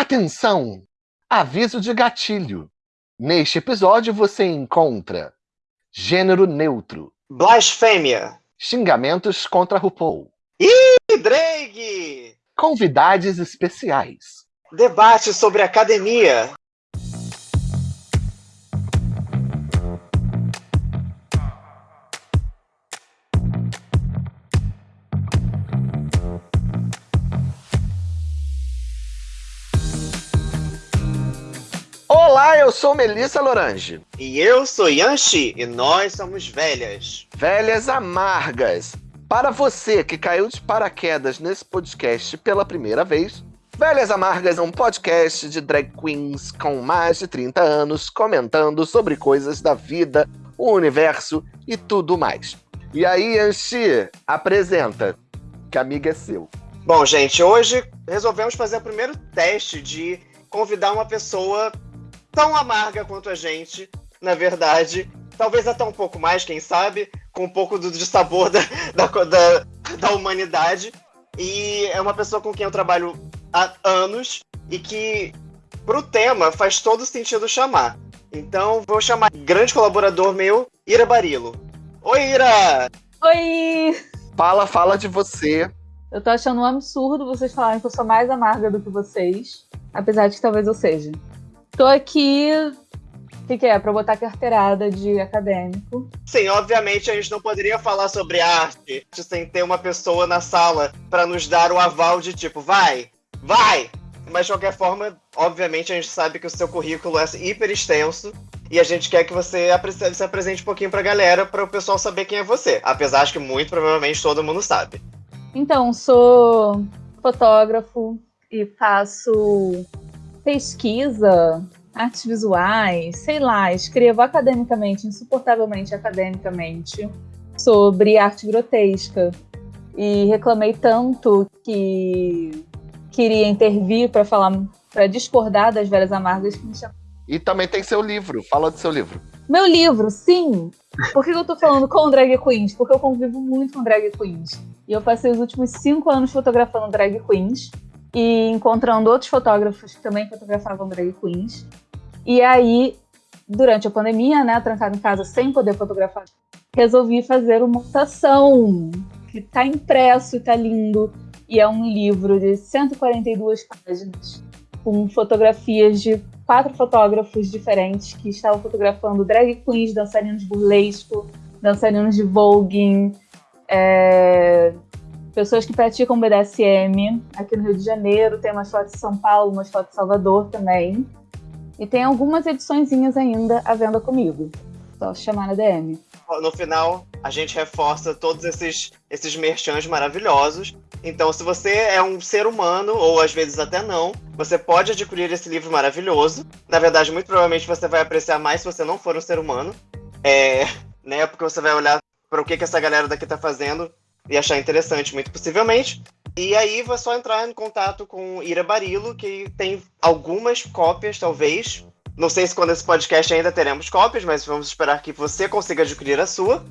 Atenção! Aviso de gatilho. Neste episódio você encontra gênero neutro, Blasfêmia. xingamentos contra RuPaul, Ih, Drake. convidados especiais, Debate sobre academia. Sou Melissa Lorange. E eu sou Yanxi e nós somos velhas. Velhas amargas. Para você que caiu de paraquedas nesse podcast pela primeira vez, Velhas Amargas é um podcast de drag queens com mais de 30 anos comentando sobre coisas da vida, o universo e tudo mais. E aí, Anchi, apresenta, que amiga é seu. Bom, gente, hoje resolvemos fazer o primeiro teste de convidar uma pessoa tão amarga quanto a gente, na verdade. Talvez até um pouco mais, quem sabe, com um pouco do, de sabor da, da, da, da humanidade. E é uma pessoa com quem eu trabalho há anos e que, pro tema, faz todo sentido chamar. Então, vou chamar grande colaborador meu, Ira Barilo. Oi, Ira! Oi! Fala, fala de você. Eu tô achando um absurdo vocês falarem que eu sou mais amarga do que vocês, apesar de que talvez eu seja. Tô aqui. O que, que é? Pra botar carteirada de acadêmico. Sim, obviamente a gente não poderia falar sobre arte sem ter uma pessoa na sala para nos dar o aval de tipo, vai, vai! Mas de qualquer forma, obviamente a gente sabe que o seu currículo é hiper extenso e a gente quer que você se apresente um pouquinho pra galera para o pessoal saber quem é você. Apesar de que muito provavelmente todo mundo sabe. Então, sou fotógrafo e faço pesquisa, artes visuais, sei lá, escrevo academicamente, insuportavelmente academicamente, sobre arte grotesca. E reclamei tanto que queria intervir para falar, para discordar das velhas amargas que me chamaram. E também tem seu livro. Fala do seu livro. Meu livro, sim! Por que eu tô falando com drag queens? Porque eu convivo muito com drag queens. E eu passei os últimos cinco anos fotografando drag queens e encontrando outros fotógrafos que também fotografavam drag queens. E aí, durante a pandemia, né, trancada em casa sem poder fotografar, resolvi fazer uma montação que tá impresso e tá lindo. E é um livro de 142 páginas com fotografias de quatro fotógrafos diferentes que estavam fotografando drag queens, dançarinos burlesco, dançarinos de voguing, é, pessoas que praticam BDSM aqui no Rio de Janeiro, tem umas fotos de São Paulo, umas fotos de Salvador também. E tem algumas ediçõezinhas ainda à venda comigo. Só chamar na DM. No final, a gente reforça todos esses, esses merchans maravilhosos. Então, se você é um ser humano, ou às vezes até não, você pode adquirir esse livro maravilhoso. Na verdade, muito provavelmente você vai apreciar mais se você não for um ser humano. É, né? Porque você vai olhar para o que, que essa galera daqui tá fazendo e achar interessante, muito possivelmente. E aí vai só entrar em contato com Ira Barilo, que tem algumas cópias, talvez. Não sei se quando esse podcast ainda teremos cópias, mas vamos esperar que você consiga adquirir a sua.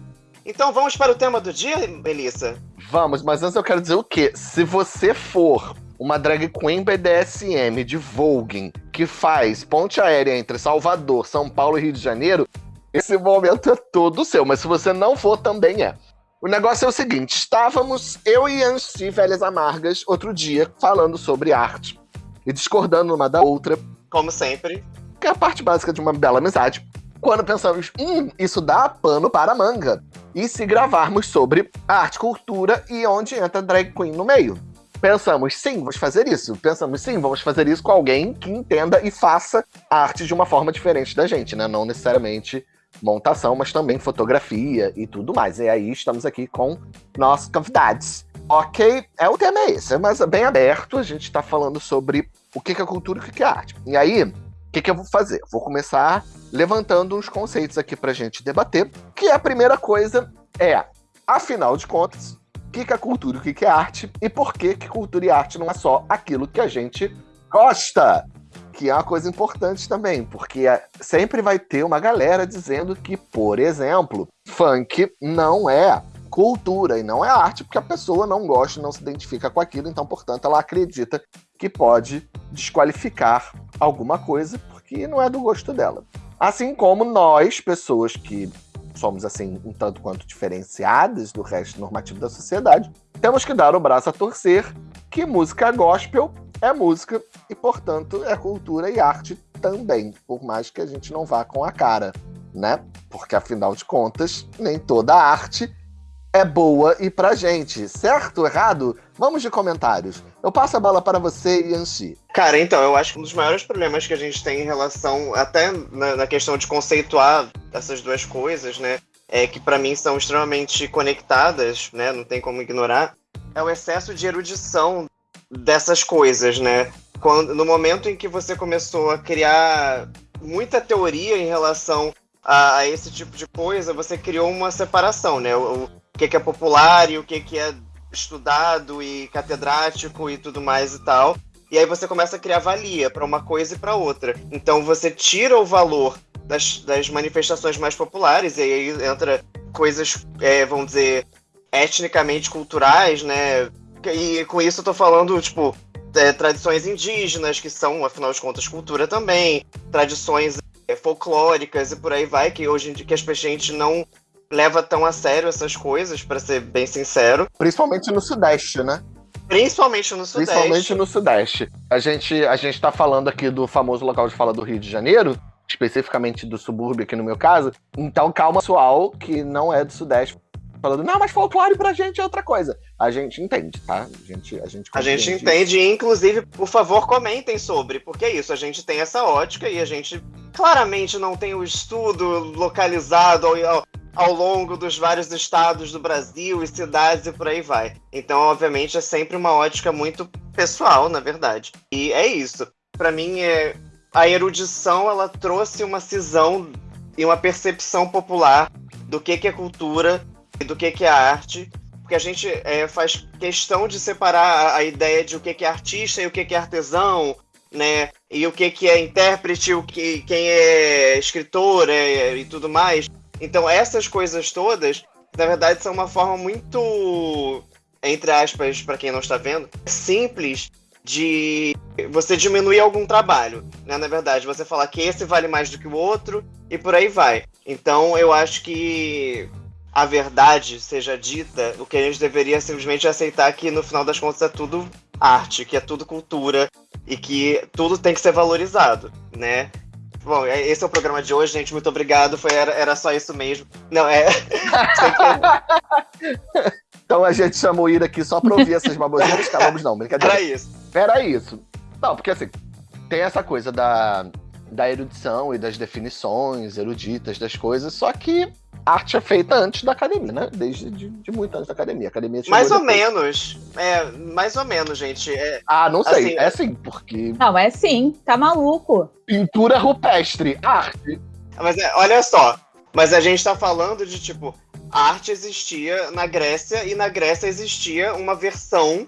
Então vamos para o tema do dia, Melissa? Vamos, mas antes eu quero dizer o quê? Se você for uma drag queen BDSM de Voguing que faz ponte aérea entre Salvador, São Paulo e Rio de Janeiro, esse momento é todo seu. Mas se você não for, também é. O negócio é o seguinte: estávamos eu e Anchi, velhas amargas, outro dia, falando sobre arte e discordando uma da outra, Como sempre. que é a parte básica de uma bela amizade. Quando pensamos, hum, isso dá pano para manga. E se gravarmos sobre arte, cultura e onde entra drag queen no meio. Pensamos, sim, vamos fazer isso. Pensamos, sim, vamos fazer isso com alguém que entenda e faça arte de uma forma diferente da gente, né? Não necessariamente montação, mas também fotografia e tudo mais. E aí estamos aqui com nossos convidados. Ok, é o tema é esse, mas é bem aberto. A gente está falando sobre o que é cultura e o que é arte. E aí, o que, eu vou fazer? Vou começar levantando uns conceitos aqui pra gente debater. Que a primeira coisa é, afinal de contas, o que, é cultura e o que é arte? E por que, que cultura e arte não é só aquilo que a gente gosta? Que é uma coisa importante também, porque é- sempre vai ter uma galera dizendo que, por exemplo, funk não é cultura e não é arte, porque a pessoa não gosta, não se identifica com aquilo, então, portanto, ela acredita que pode desqualificar alguma coisa porque não é do gosto dela. Assim como nós, pessoas que somos assim um tanto quanto diferenciadas do resto normativo da sociedade, temos que dar o braço a torcer que música gospel é música e, portanto, é cultura e arte também, por mais que a gente não vá com a cara, né? Porque afinal de contas, nem toda arte é boa e pra gente, certo? Errado? Vamos de comentários. Eu passo a bola para você, Yanxi. Cara, então, eu acho que um dos maiores problemas que a gente tem em relação, até na, na questão de conceituar essas duas coisas, né? É que para mim são extremamente conectadas, né? Não tem como ignorar. É o excesso de erudição dessas coisas, né? Quando, no momento em que você começou a criar muita teoria em relação a, a esse tipo de coisa, você criou uma separação, né? O, o que, que é popular e o que, que é estudado e catedrático e tudo mais e tal. E aí você começa a criar valia para uma coisa e para outra. Então você tira o valor das, das manifestações mais populares, e aí entra coisas, é, vamos dizer, etnicamente culturais, né? E com isso eu tô falando, tipo, é, tradições indígenas, que são, afinal de contas, cultura também, tradições é, folclóricas e por aí vai, que hoje em dia que a gente não leva tão a sério essas coisas, para ser bem sincero. Principalmente no Sudeste, né? Principalmente no Sudeste. Principalmente no Sudeste. A gente, a gente tá falando aqui do famoso local de fala do Rio de Janeiro, especificamente do subúrbio aqui no meu caso. Então calma, pessoal, que não é do Sudeste. Falando, não, mas folclore pra gente é outra coisa. A gente entende, tá? A gente, a gente, a gente entende, e inclusive, por favor, comentem sobre, porque é isso, a gente tem essa ótica e a gente claramente não tem o estudo localizado ao, ao longo dos vários estados do Brasil e cidades e por aí vai. Então, obviamente, é sempre uma ótica muito pessoal, na verdade. E é isso. Para mim, é... a erudição ela trouxe uma cisão e uma percepção popular do que, que é cultura do que, que é arte. Porque a gente é, faz questão de separar a, ideia de o que, que é artista e o que, que é artesão, né? E o que, que é intérprete, o que, quem é escritor é, e tudo mais. Então, essas coisas todas, na verdade, são uma forma muito, entre aspas, para quem não está vendo, simples de você diminuir algum trabalho, né? Na verdade, você falar que esse vale mais do que o outro e por aí vai. Então, eu acho que a verdade seja dita, o que a gente deveria simplesmente aceitar que no final das contas é tudo arte, que é tudo cultura e que tudo tem que ser valorizado, né? Bom, é, esse é o programa de hoje, gente. Muito obrigado. Foi, era, era só isso mesmo. Não, é. então a gente chamou o Ira aqui só pra ouvir essas baboseiras. Acabamos não, brincadeira. Era isso. Era isso. Não, porque assim, tem essa coisa da, da erudição e das definições eruditas das coisas, só que arte é feita antes da academia, né? Desde de, de muito antes da academia. academia mais ou depois. menos. É, mais ou menos, gente. É, ah, não sei. Assim, é sim, porque. Não, é sim. Tá maluco. Pintura rupestre, arte. Mas é, olha só. Mas a gente tá falando de, tipo, arte existia na Grécia e na Grécia existia uma versão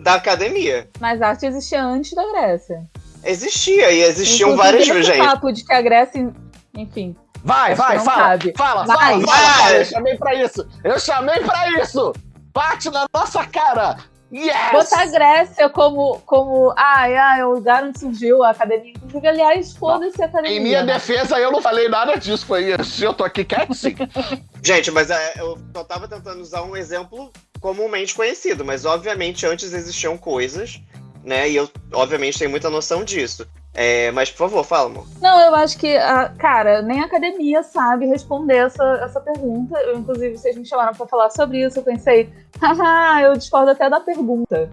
da academia. Mas arte existia antes da Grécia. Existia, e existiam várias gente. papo de que a Grécia, enfim, Vai, vai, fala, cabe. fala, vai, fala, vai. fala, Eu chamei pra isso. Eu chamei pra isso. Bate na nossa cara. Yes! Botar a Grécia como, como ai, ai, o lugar onde surgiu a academia. Inclusive, aliás, foda-se a academia. Em minha né? defesa, eu não falei nada disso. Foi isso. Eu tô aqui quietinho. Gente, mas é, eu só tava tentando usar um exemplo comumente conhecido, mas obviamente antes existiam coisas, né? E eu, obviamente, tenho muita noção disso. É, mas, por favor, fala, amor. Não, eu acho que, cara, nem a academia sabe responder essa, essa pergunta. Eu, inclusive, vocês me chamaram para falar sobre isso. Eu pensei, haha, eu discordo até da pergunta.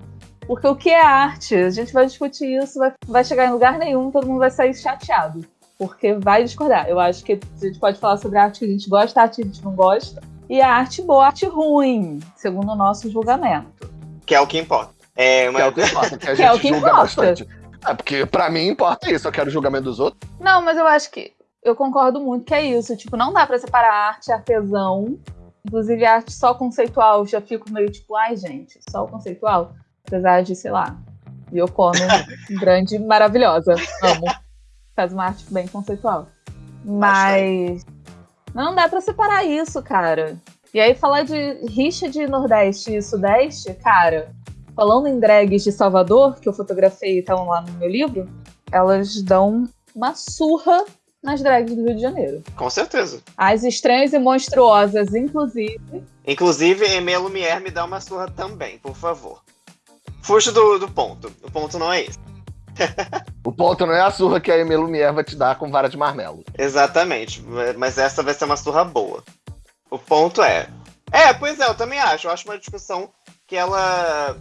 Porque o que é arte? A gente vai discutir isso, vai, vai chegar em lugar nenhum, todo mundo vai sair chateado. Porque vai discordar. Eu acho que a gente pode falar sobre a arte que a gente gosta, a arte que a gente não gosta. E a arte boa, a arte ruim, segundo o nosso julgamento. Que é o que importa. É, mas... Que é o que importa, que a gente que é o que julga importa. bastante. É, porque pra mim importa isso, eu quero julgamento dos outros. Não, mas eu acho que eu concordo muito que é isso. Tipo, não dá pra separar arte artesão. Inclusive, arte só conceitual, já fico meio tipo, ai, gente, só o conceitual. Apesar de, sei lá, Yoko Ono, grande, maravilhosa. Amo. Faz uma arte bem conceitual. Mas não dá pra separar isso, cara. E aí, falar de rixa de Nordeste e Sudeste, cara, falando em drags de Salvador, que eu fotografei e estão lá no meu livro, elas dão uma surra nas drags do Rio de Janeiro. Com certeza. As estranhas e monstruosas, inclusive. Inclusive, Emê Lumière me dá uma surra também, por favor. Fuja do, do ponto. O ponto não é esse. o ponto não é a surra que a Emê Lumière vai te dar com vara de marmelo. Exatamente. Mas essa vai ser uma surra boa. O ponto é. É, pois é, eu também acho. Eu acho uma discussão que ela.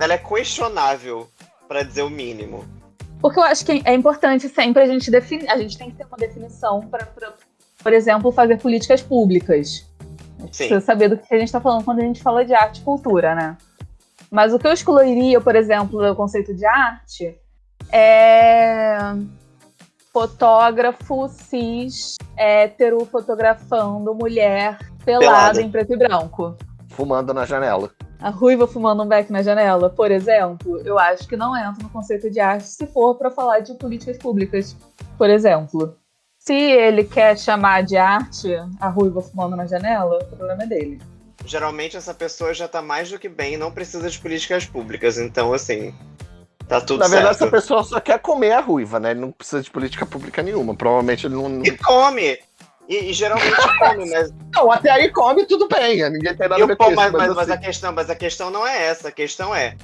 Ela é questionável, para dizer o mínimo. Porque eu acho que é importante sempre a gente definir. A gente tem que ter uma definição para, por exemplo, fazer políticas públicas. A gente precisa saber do que a gente está falando quando a gente fala de arte e cultura, né? Mas o que eu excluiria, por exemplo, do conceito de arte é fotógrafo cis hétero fotografando mulher pelada, pelada em preto e branco. Fumando na janela a ruiva fumando um beck na janela, por exemplo, eu acho que não entra no conceito de arte se for para falar de políticas públicas, por exemplo. Se ele quer chamar de arte a ruiva fumando na janela, o problema é dele. Geralmente essa pessoa já tá mais do que bem e não precisa de políticas públicas, então assim, tá tudo Na verdade, certo. essa pessoa só quer comer a ruiva, né? Ele não precisa de política pública nenhuma. Provavelmente ele não. E come! E, e, geralmente come, mas. Não, até aí come tudo bem. Ninguém tem nada a ver com isso. Mas, mas, mas, assim... a questão, mas a questão não é essa. A questão é,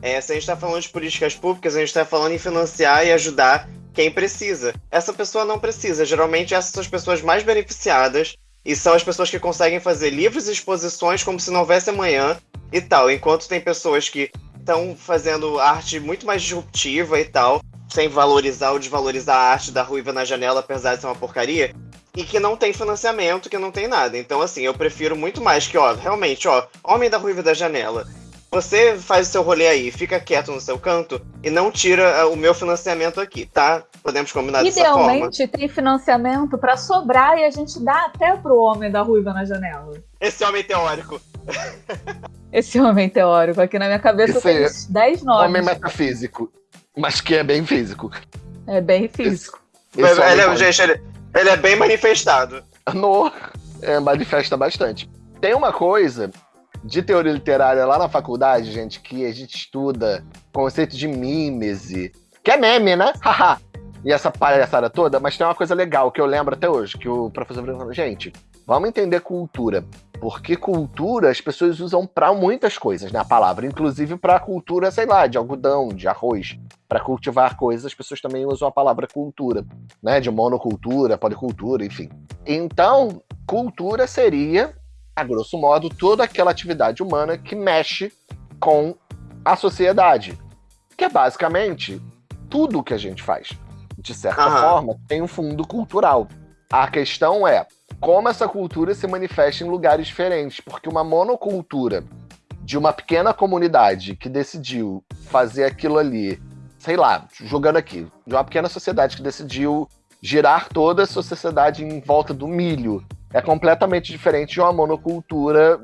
é se a gente está falando de políticas públicas, a gente está falando em financiar e ajudar quem precisa. Essa pessoa não precisa. Geralmente essas são as pessoas mais beneficiadas e são as pessoas que conseguem fazer livres exposições como se não houvesse amanhã e tal. Enquanto tem pessoas que estão fazendo arte muito mais disruptiva e tal, sem valorizar ou desvalorizar a arte da ruiva na janela, apesar de ser uma porcaria, e que não tem financiamento, que não tem nada. Então, assim, eu prefiro muito mais que, ó, realmente, ó, Homem da Ruiva da Janela. Você faz o seu rolê aí, fica quieto no seu canto e não tira ah, o meu financiamento aqui, tá? Podemos combinar dessa forma. Idealmente tem financiamento para sobrar e a gente dá até pro Homem da Ruiva na Janela. Esse homem teórico. Esse homem teórico. Aqui na minha cabeça tem 10 nomes. Homem metafísico. Mas que é bem físico. É bem físico. Esse, esse ele, é, gente, ele, ele é bem manifestado. No, é, manifesta bastante. Tem uma coisa de teoria literária lá na faculdade, gente, que a gente estuda conceito de mímese, que é meme, né? Haha. e essa palhaçada toda, mas tem uma coisa legal que eu lembro até hoje, que o professor falou, gente, vamos entender cultura. Porque cultura as pessoas usam para muitas coisas, né? A palavra, inclusive para cultura, sei lá, de algodão, de arroz. Para cultivar coisas, as pessoas também usam a palavra cultura, né? De monocultura, policultura, enfim. Então, cultura seria, a grosso modo, toda aquela atividade humana que mexe com a sociedade. Que é basicamente tudo que a gente faz. De certa Aham. forma, tem um fundo cultural. A questão é como essa cultura se manifesta em lugares diferentes, porque uma monocultura de uma pequena comunidade que decidiu fazer aquilo ali, sei lá, jogando aqui, de uma pequena sociedade que decidiu girar toda a sua sociedade em volta do milho, é completamente diferente de uma monocultura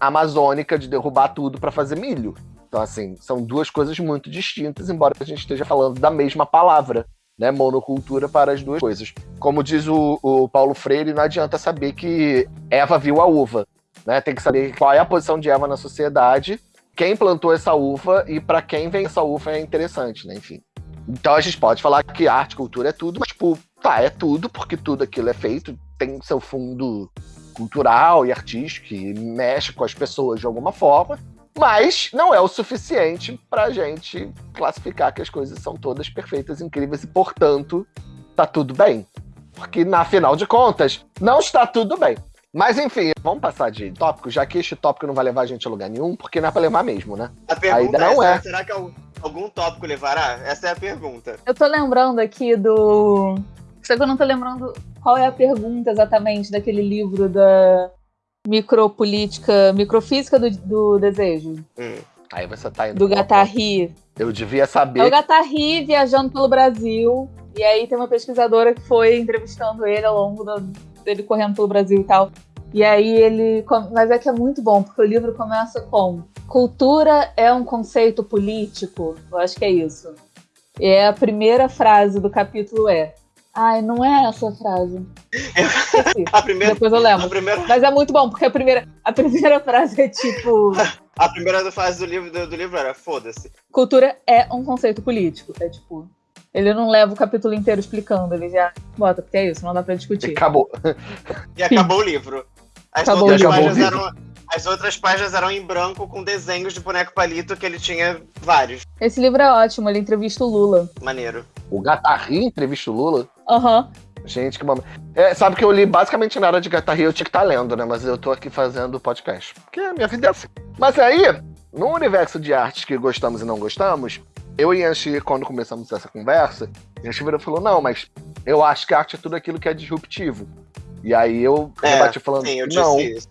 amazônica de derrubar tudo para fazer milho. Então, assim, são duas coisas muito distintas, embora a gente esteja falando da mesma palavra né, monocultura para as duas coisas. Como diz o, o Paulo Freire, não adianta saber que Eva viu a uva. Né? Tem que saber qual é a posição de Eva na sociedade, quem plantou essa uva e para quem vem essa uva é interessante, né? Enfim. Então a gente pode falar que arte, cultura é tudo, mas, tipo, tá, é tudo, porque tudo aquilo é feito, tem seu fundo cultural e artístico que mexe com as pessoas de alguma forma, mas não é o suficiente para a gente classificar que as coisas são todas perfeitas, incríveis e, portanto, tá tudo bem. Porque, na final de contas, não está tudo bem. Mas enfim, vamos passar de tópico, já que este tópico não vai levar a gente a lugar nenhum, porque não é pra levar mesmo, né? A pergunta a não é, é. Será que algum tópico levará? Essa é a pergunta. Eu tô lembrando aqui do. Só que eu não tô lembrando qual é a pergunta exatamente daquele livro da micropolítica, microfísica do, do desejo. Hum. Aí você tá indo. Do Gattari. Eu devia saber. É o Gattari viajando pelo Brasil. E aí tem uma pesquisadora que foi entrevistando ele ao longo do, dele correndo pelo Brasil e tal. E aí ele. Mas é que é muito bom, porque o livro começa com cultura é um conceito político. Eu acho que é isso. E a primeira frase do capítulo é Ai, não é essa a frase. a primeira, Depois eu lembro. Primeira... Mas é muito bom, porque a primeira, a primeira frase é tipo. A primeira fase do livro, do, do livro era foda-se. Cultura é um conceito político. É tipo. Ele não leva o capítulo inteiro explicando, ele já bota, porque é isso, não dá pra discutir. Acabou. E acabou o livro. As Acabou outras o livro. páginas eram. As outras páginas eram em branco com desenhos de boneco palito que ele tinha vários. Esse livro é ótimo, ele entrevista o Lula. Maneiro. O Gatarri entrevista o Lula. Aham. Gente, que momento. É, sabe que eu li basicamente nada de Gatarri, eu tinha que estar lendo, né? Mas eu tô aqui fazendo podcast. Porque a minha vida é assim. Mas aí, no universo de artes que gostamos e não gostamos, eu e Anchi, quando começamos essa conversa, Anchi virou e falou: não, mas eu acho que arte é tudo aquilo que é disruptivo. E aí eu É, rebati falando Sim, eu que disse não, isso.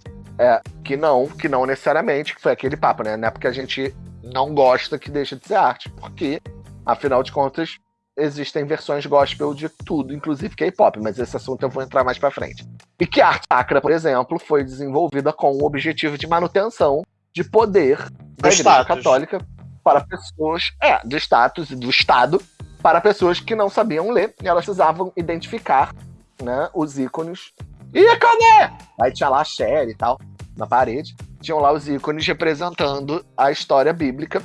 que não, que não necessariamente, que foi aquele papo, né? Não é porque a gente não gosta que deixa de ser arte, porque, afinal de contas, existem versões gospel de tudo, inclusive K-pop, mas esse assunto eu vou entrar mais pra frente. E que a arte sacra, por exemplo, foi desenvolvida com o objetivo de manutenção de poder da Igreja. Católica para pessoas, é, do status e do Estado, para pessoas que não sabiam ler, e elas precisavam identificar né, os ícones. Ícone! Aí tinha lá a Cher e tal, na parede. Tinham lá os ícones representando a história bíblica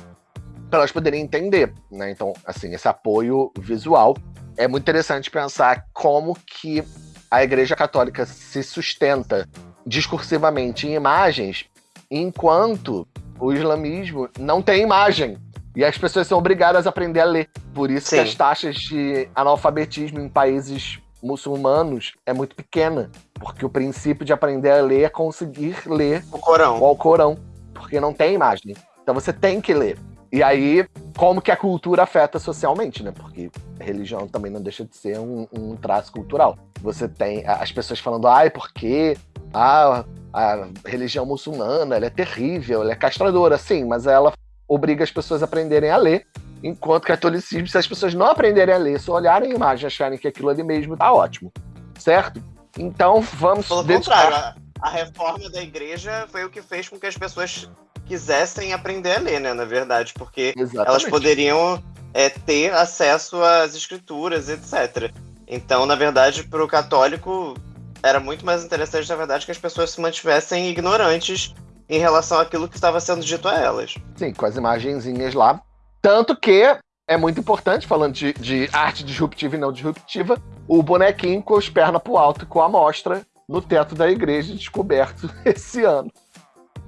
para elas poderem entender, né? Então, assim, esse apoio visual é muito interessante pensar como que a Igreja Católica se sustenta discursivamente em imagens, enquanto o islamismo não tem imagem. E as pessoas são obrigadas a aprender a ler. Por isso que Sim. as taxas de analfabetismo em países muçulmanos é muito pequena. Porque o princípio de aprender a ler é conseguir ler O Corão. o Alcorão, porque não tem imagem. Então você tem que ler. E aí, como que a cultura afeta socialmente, né? Porque a religião também não deixa de ser um, um traço cultural. Você tem as pessoas falando, ai, porque a, a religião muçulmana ela é terrível, ela é castradora, sim, mas ela obriga as pessoas a aprenderem a ler. Enquanto o catolicismo, se as pessoas não aprenderem a ler, só olharem a imagem e acharem que aquilo ali mesmo tá ótimo. Certo? Então vamos Pelo dedicar- contrário, a, a reforma da igreja foi o que fez com que as pessoas quisessem aprender a ler, né? Na verdade, porque elas Exatamente. poderiam é, ter acesso às escrituras, etc. Então, na verdade, para o católico era muito mais interessante, na verdade, que as pessoas se mantivessem ignorantes em relação àquilo que estava sendo dito a elas. Sim, com as imagenzinhas lá. Tanto que é muito importante, falando de, de arte disruptiva e não disruptiva, o bonequinho com as pernas pro alto e com a amostra no teto da igreja descoberto esse ano.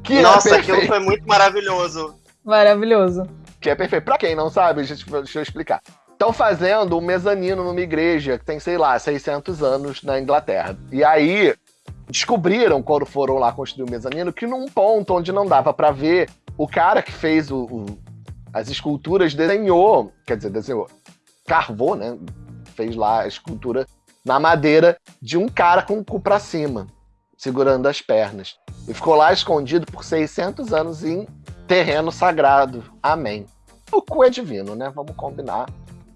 Que Nossa, é aquilo foi muito maravilhoso. Maravilhoso. Que é perfeito. Pra quem não sabe, gente, deixa eu explicar. Estão fazendo um mezanino numa igreja que tem, sei lá, 600 anos na Inglaterra. E aí descobriram, quando foram lá construir o mezanino, que num ponto onde não dava pra ver, o cara que fez o- o- as esculturas desenhou, quer dizer, desenhou, carvou, né? Fez lá a escultura na madeira de um cara com o cu pra cima, segurando as pernas. E ficou lá escondido por 600 anos em terreno sagrado. Amém. O cu é divino, né? Vamos combinar.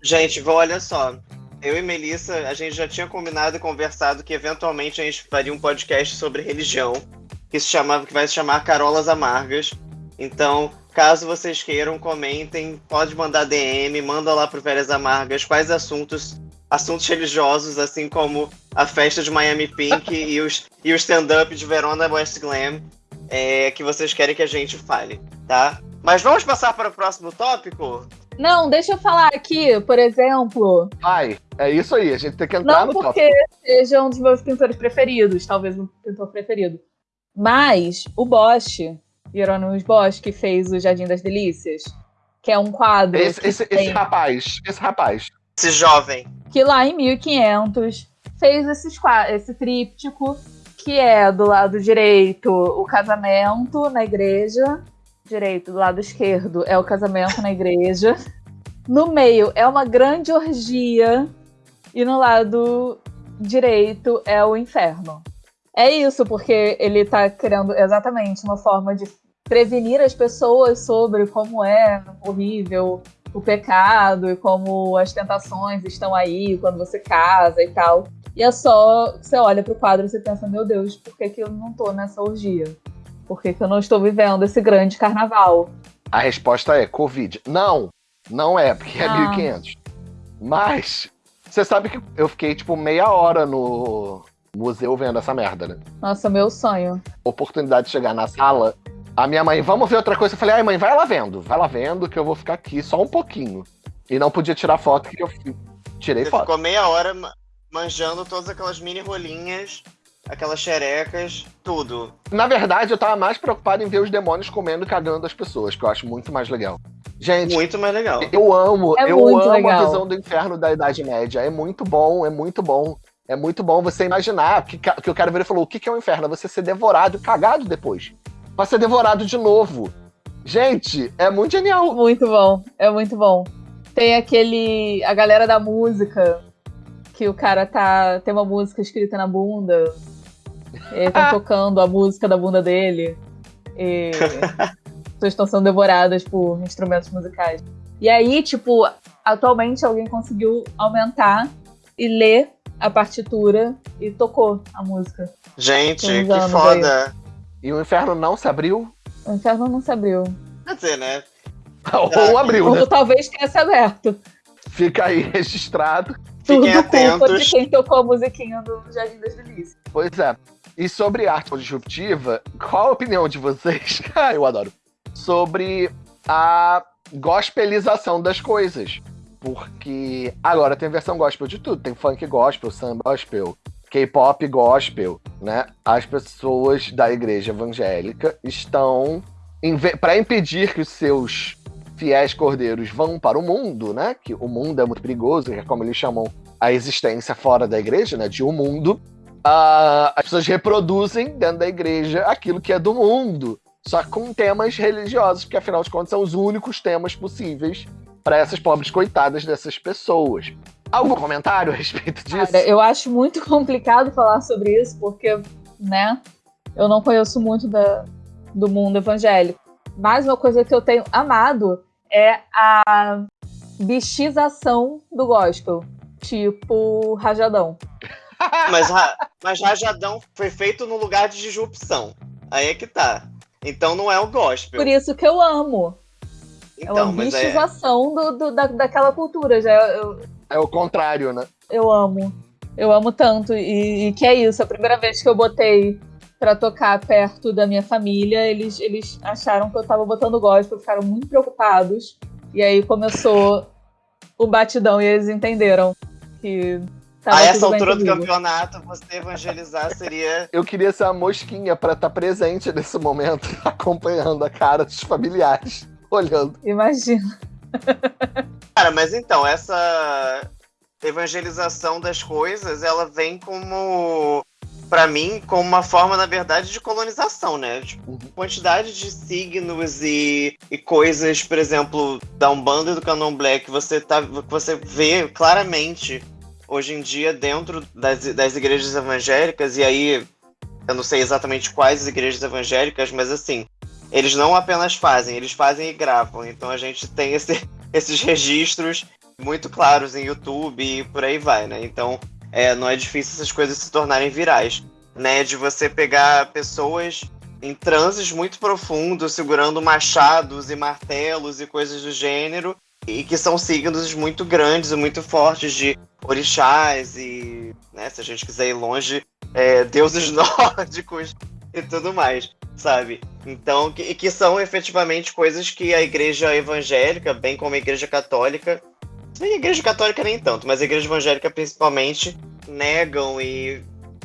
Gente, olha só. Eu e Melissa, a gente já tinha combinado e conversado que eventualmente a gente faria um podcast sobre religião, que se chamava, que vai se chamar Carolas Amargas. Então, caso vocês queiram, comentem, pode mandar DM, manda lá pro Velhas Amargas quais assuntos, assuntos religiosos, assim como a festa de Miami Pink e, os, e o stand-up de Verona West Glam, é, que vocês querem que a gente fale, tá? Mas vamos passar para o próximo tópico? Não, deixa eu falar aqui, por exemplo. Vai, é isso aí. A gente tem que entrar Não no porque tópico. seja um dos meus pintores preferidos, talvez um pintor preferido. Mas o Bosch, Hieronymus Bosch, que fez o Jardim das Delícias, que é um quadro Esse, esse, tem- esse rapaz, esse rapaz. Esse jovem. que lá em 1500 fez esses, esse tríptico, que é do lado direito o casamento na igreja, direito do lado esquerdo é o casamento na igreja, no meio é uma grande orgia e no lado direito é o inferno. É isso, porque ele tá criando exatamente uma forma de prevenir as pessoas sobre como é horrível o pecado e como as tentações estão aí quando você casa e tal. E é só você olha pro quadro e você pensa, meu Deus, por que, que eu não tô nessa orgia? Por que, que eu não estou vivendo esse grande carnaval? A resposta é Covid. Não, não é, porque é Ah. 1500. Mas, você sabe que eu fiquei, tipo, meia hora no museu vendo essa merda, né? Nossa, meu sonho. Oportunidade de chegar na sala, A minha mãe, vamos ver outra coisa. Eu falei, ai, mãe, vai lá vendo. Vai lá vendo que eu vou ficar aqui só um pouquinho. E não podia tirar foto, que eu tirei Você foto. ficou meia hora ma- manjando todas aquelas mini rolinhas, aquelas xerecas, tudo. Na verdade, eu tava mais preocupado em ver os demônios comendo e cagando as pessoas, que eu acho muito mais legal. Gente, Muito mais legal. eu amo, É eu amo a legal. visão do inferno da Idade Média. É muito bom, é muito bom. É muito bom você imaginar que, que o cara virou e falou: o que, que é o inferno? É você ser devorado e cagado depois. Pra ser devorado de novo. Gente, é muito genial. Muito bom, é muito bom. Tem aquele. A galera da música, que o cara tá. Tem uma música escrita na bunda. E tá tocando a música da bunda dele. E as pessoas estão sendo devoradas por instrumentos musicais. E aí, tipo, atualmente alguém conseguiu aumentar e ler a partitura e tocou a música. Gente, que foda. E o inferno não se abriu? O inferno não se abriu. Quer dizer, né? Ou abriu, né? Ou talvez tenha se aberto. Fica aí registrado. Fiquem Tudo culpa de atentos. quem tocou a musiquinha do Jardim das Delícias. Pois é. E sobre arte disruptiva, qual a opinião de vocês? ah, eu adoro. Sobre a gospelização das coisas. Porque agora tem versão gospel de tudo. Tem funk gospel, samba gospel, K-pop gospel, né? As pessoas da igreja evangélica estão para impedir que os seus fiéis cordeiros vão para o mundo, né? Que o mundo é muito perigoso, que é como eles chamam a existência fora da igreja, né? De um mundo. Ah, as pessoas reproduzem dentro da igreja aquilo que é do mundo, só com temas religiosos, porque afinal de contas são os únicos temas possíveis para essas pobres coitadas dessas pessoas. Algum comentário a respeito disso? Cara, eu acho muito complicado falar sobre isso, porque, né, eu não conheço muito da, do mundo evangélico. Mas uma coisa que eu tenho amado é a bichização do gospel. Tipo, rajadão. Mas, mas Rajadão foi feito no lugar de disrupção. Aí é que tá. Então não é o gospel. Por isso que eu amo. É Então, uma mas é. bichização do, do- da, daquela cultura. Já eu, É o contrário, né? eu amo. Eu amo tanto. E, e que é isso. A primeira vez que eu botei pra tocar perto da minha família, eles, eles acharam que eu tava botando gospel, ficaram muito preocupados. E aí começou o batidão e eles entenderam que tava A essa altura do campeonato, você evangelizar seria. Eu queria ser a mosquinha para estar presente nesse momento, acompanhando a cara dos familiares, olhando. Imagina. Cara, mas então, essa evangelização das coisas, ela vem como. Pra mim, como uma forma, na verdade, de colonização, né? Tipo, quantidade de signos e, e coisas, por exemplo, da Umbanda e do Candomblé que você, tá, que você vê claramente hoje em dia dentro das, das igrejas evangélicas, e aí eu não sei exatamente quais igrejas evangélicas, mas assim, eles não apenas fazem, eles fazem e gravam. Então a gente tem esse, esses registros muito claros em YouTube e por aí vai, né? Então é, não é difícil essas coisas se tornarem virais, né? De você pegar pessoas em transes muito profundos, segurando machados e martelos e coisas do gênero, e que são signos muito grandes e muito fortes de orixás e, né, se a gente quiser ir longe, é, deuses nórdicos e tudo mais, sabe? Então, que, que são efetivamente coisas que a igreja evangélica, bem como a igreja católica, que a igreja católica nem tanto, mas a igreja evangélica principalmente, negam e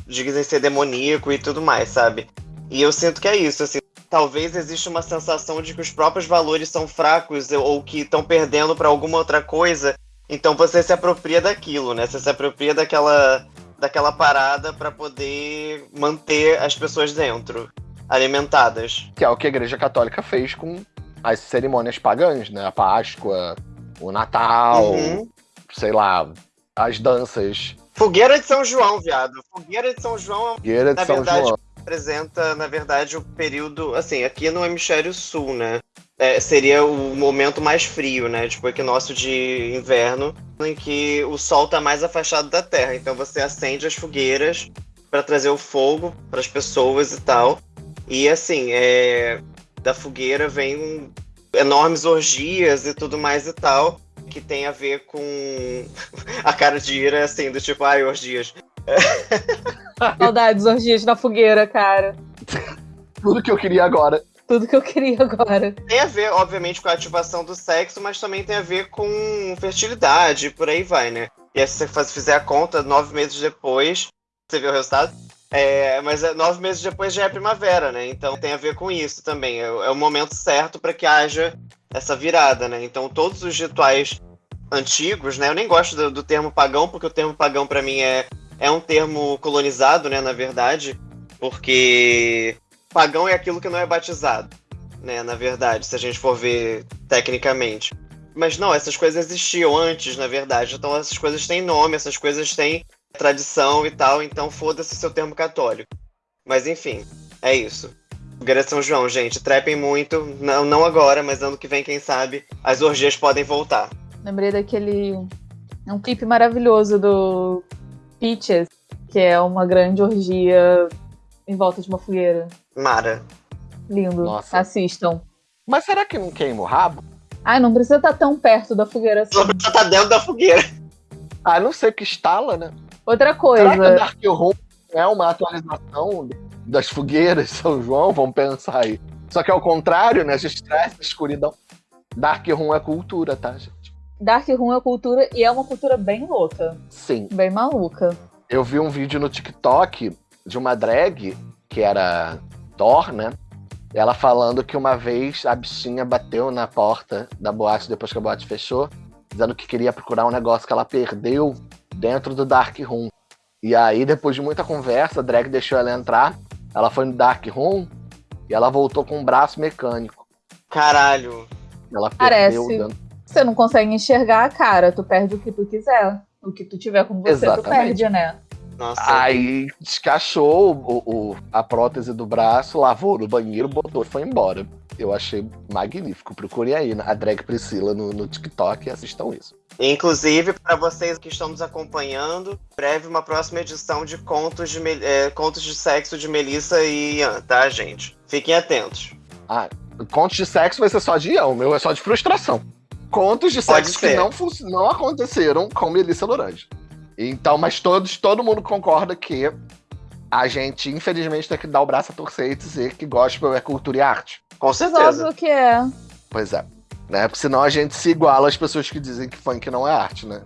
dizem ser demoníaco e tudo mais, sabe? E eu sinto que é isso, assim, talvez exista uma sensação de que os próprios valores são fracos ou que estão perdendo para alguma outra coisa, então você se apropria daquilo, né? Você se apropria daquela daquela parada para poder manter as pessoas dentro, alimentadas. Que é o que a Igreja Católica fez com as cerimônias pagãs, né? A Páscoa, o Natal, Uhum. sei lá, as danças, Fogueira de São João, viado. Fogueira de São João Guerra de Na São verdade, João. Representa, na verdade, o período, assim, aqui no hemisfério sul, né? É, seria o momento mais frio, né? Tipo, equinócio de inverno, em que o sol tá mais afastado da terra. Então você acende as fogueiras para trazer o fogo para as pessoas e tal. E assim, é, da fogueira vem enormes orgias e tudo mais e tal, que tem a ver com a cara de ira, assim, do tipo, ai, orgias. Saudades, orgias na fogueira, cara. Tudo que eu queria agora. Tudo que eu queria agora. Tem a ver, obviamente, com a ativação do sexo, mas também tem a ver com fertilidade, por aí vai, né? E aí, se você fizer a conta, nove meses depois, você vê o resultado. É, mas é, nove meses depois já é primavera, né? Então tem a ver com isso também. É, é o momento certo para que haja essa virada, né? Então todos os rituais antigos, né? Eu nem gosto do, do termo pagão, porque o termo pagão para mim é, é um termo colonizado, né? Na verdade, porque pagão é aquilo que não é batizado, né? Na verdade, se a gente for ver tecnicamente. Mas não, essas coisas existiam antes, na verdade. Então essas coisas têm nome, essas coisas têm tradição e tal, então foda-se seu termo católico. Mas enfim, é isso. Fogueira São João, gente, trepem muito. Não, não agora, mas ano que vem, quem sabe, as orgias podem voltar. Lembrei daquele. Um clipe maravilhoso do Peaches, que é uma grande orgia em volta de uma fogueira. Mara. Lindo. Nossa. Assistam. Mas será que não queima o rabo? Ai, não precisa estar tão perto da fogueira assim. Só precisa estar dentro da fogueira. Ah, não sei o que estala, né? Outra Será que o coisa. Dark Room é uma atualização das fogueiras de São João? Vamos pensar aí. Só que ao contrário, né? A gente traz essa escuridão. Dark Room é cultura, tá, gente? Dark Room é cultura e é uma cultura bem louca, Sim. bem maluca. Eu vi um vídeo no TikTok de uma drag, que era Thor, né? Ela falando que uma vez a bichinha bateu na porta da boate depois que a boate fechou, dizendo que queria procurar um negócio que ela perdeu dentro do Dark Room. E aí, depois de muita conversa, a drag deixou ela entrar. Ela foi no Dark Room e ela voltou com um braço mecânico. Caralho. Ela Parece. perdeu dentro. Você não consegue enxergar a cara, tu perde o que tu quiser. O que tu tiver com você, tu Exatamente. perde, né? Nossa. Aí descachou o, o- a prótese do braço, lavou no banheiro, botou e foi embora. Eu achei magnífico. Procurem aí a drag Priscila no, no TikTok e assistam isso. Inclusive, para vocês que estão nos acompanhando, breve uma próxima edição de contos de, é, contos de sexo de Melissa e Ian, tá, gente? Fiquem atentos. Contos de sexo vai ser só de Ian, o meu é só de frustração. Contos de sexo que não, não aconteceram com Melissa Lorange. Então, mas todos, todo mundo concorda que a gente, infelizmente, tem que dar o braço a torcer e dizer que gospel é cultura e arte. Com certeza. óbvio que é. Pois é. Né? Porque senão a gente se iguala às pessoas que dizem que funk não é arte, né?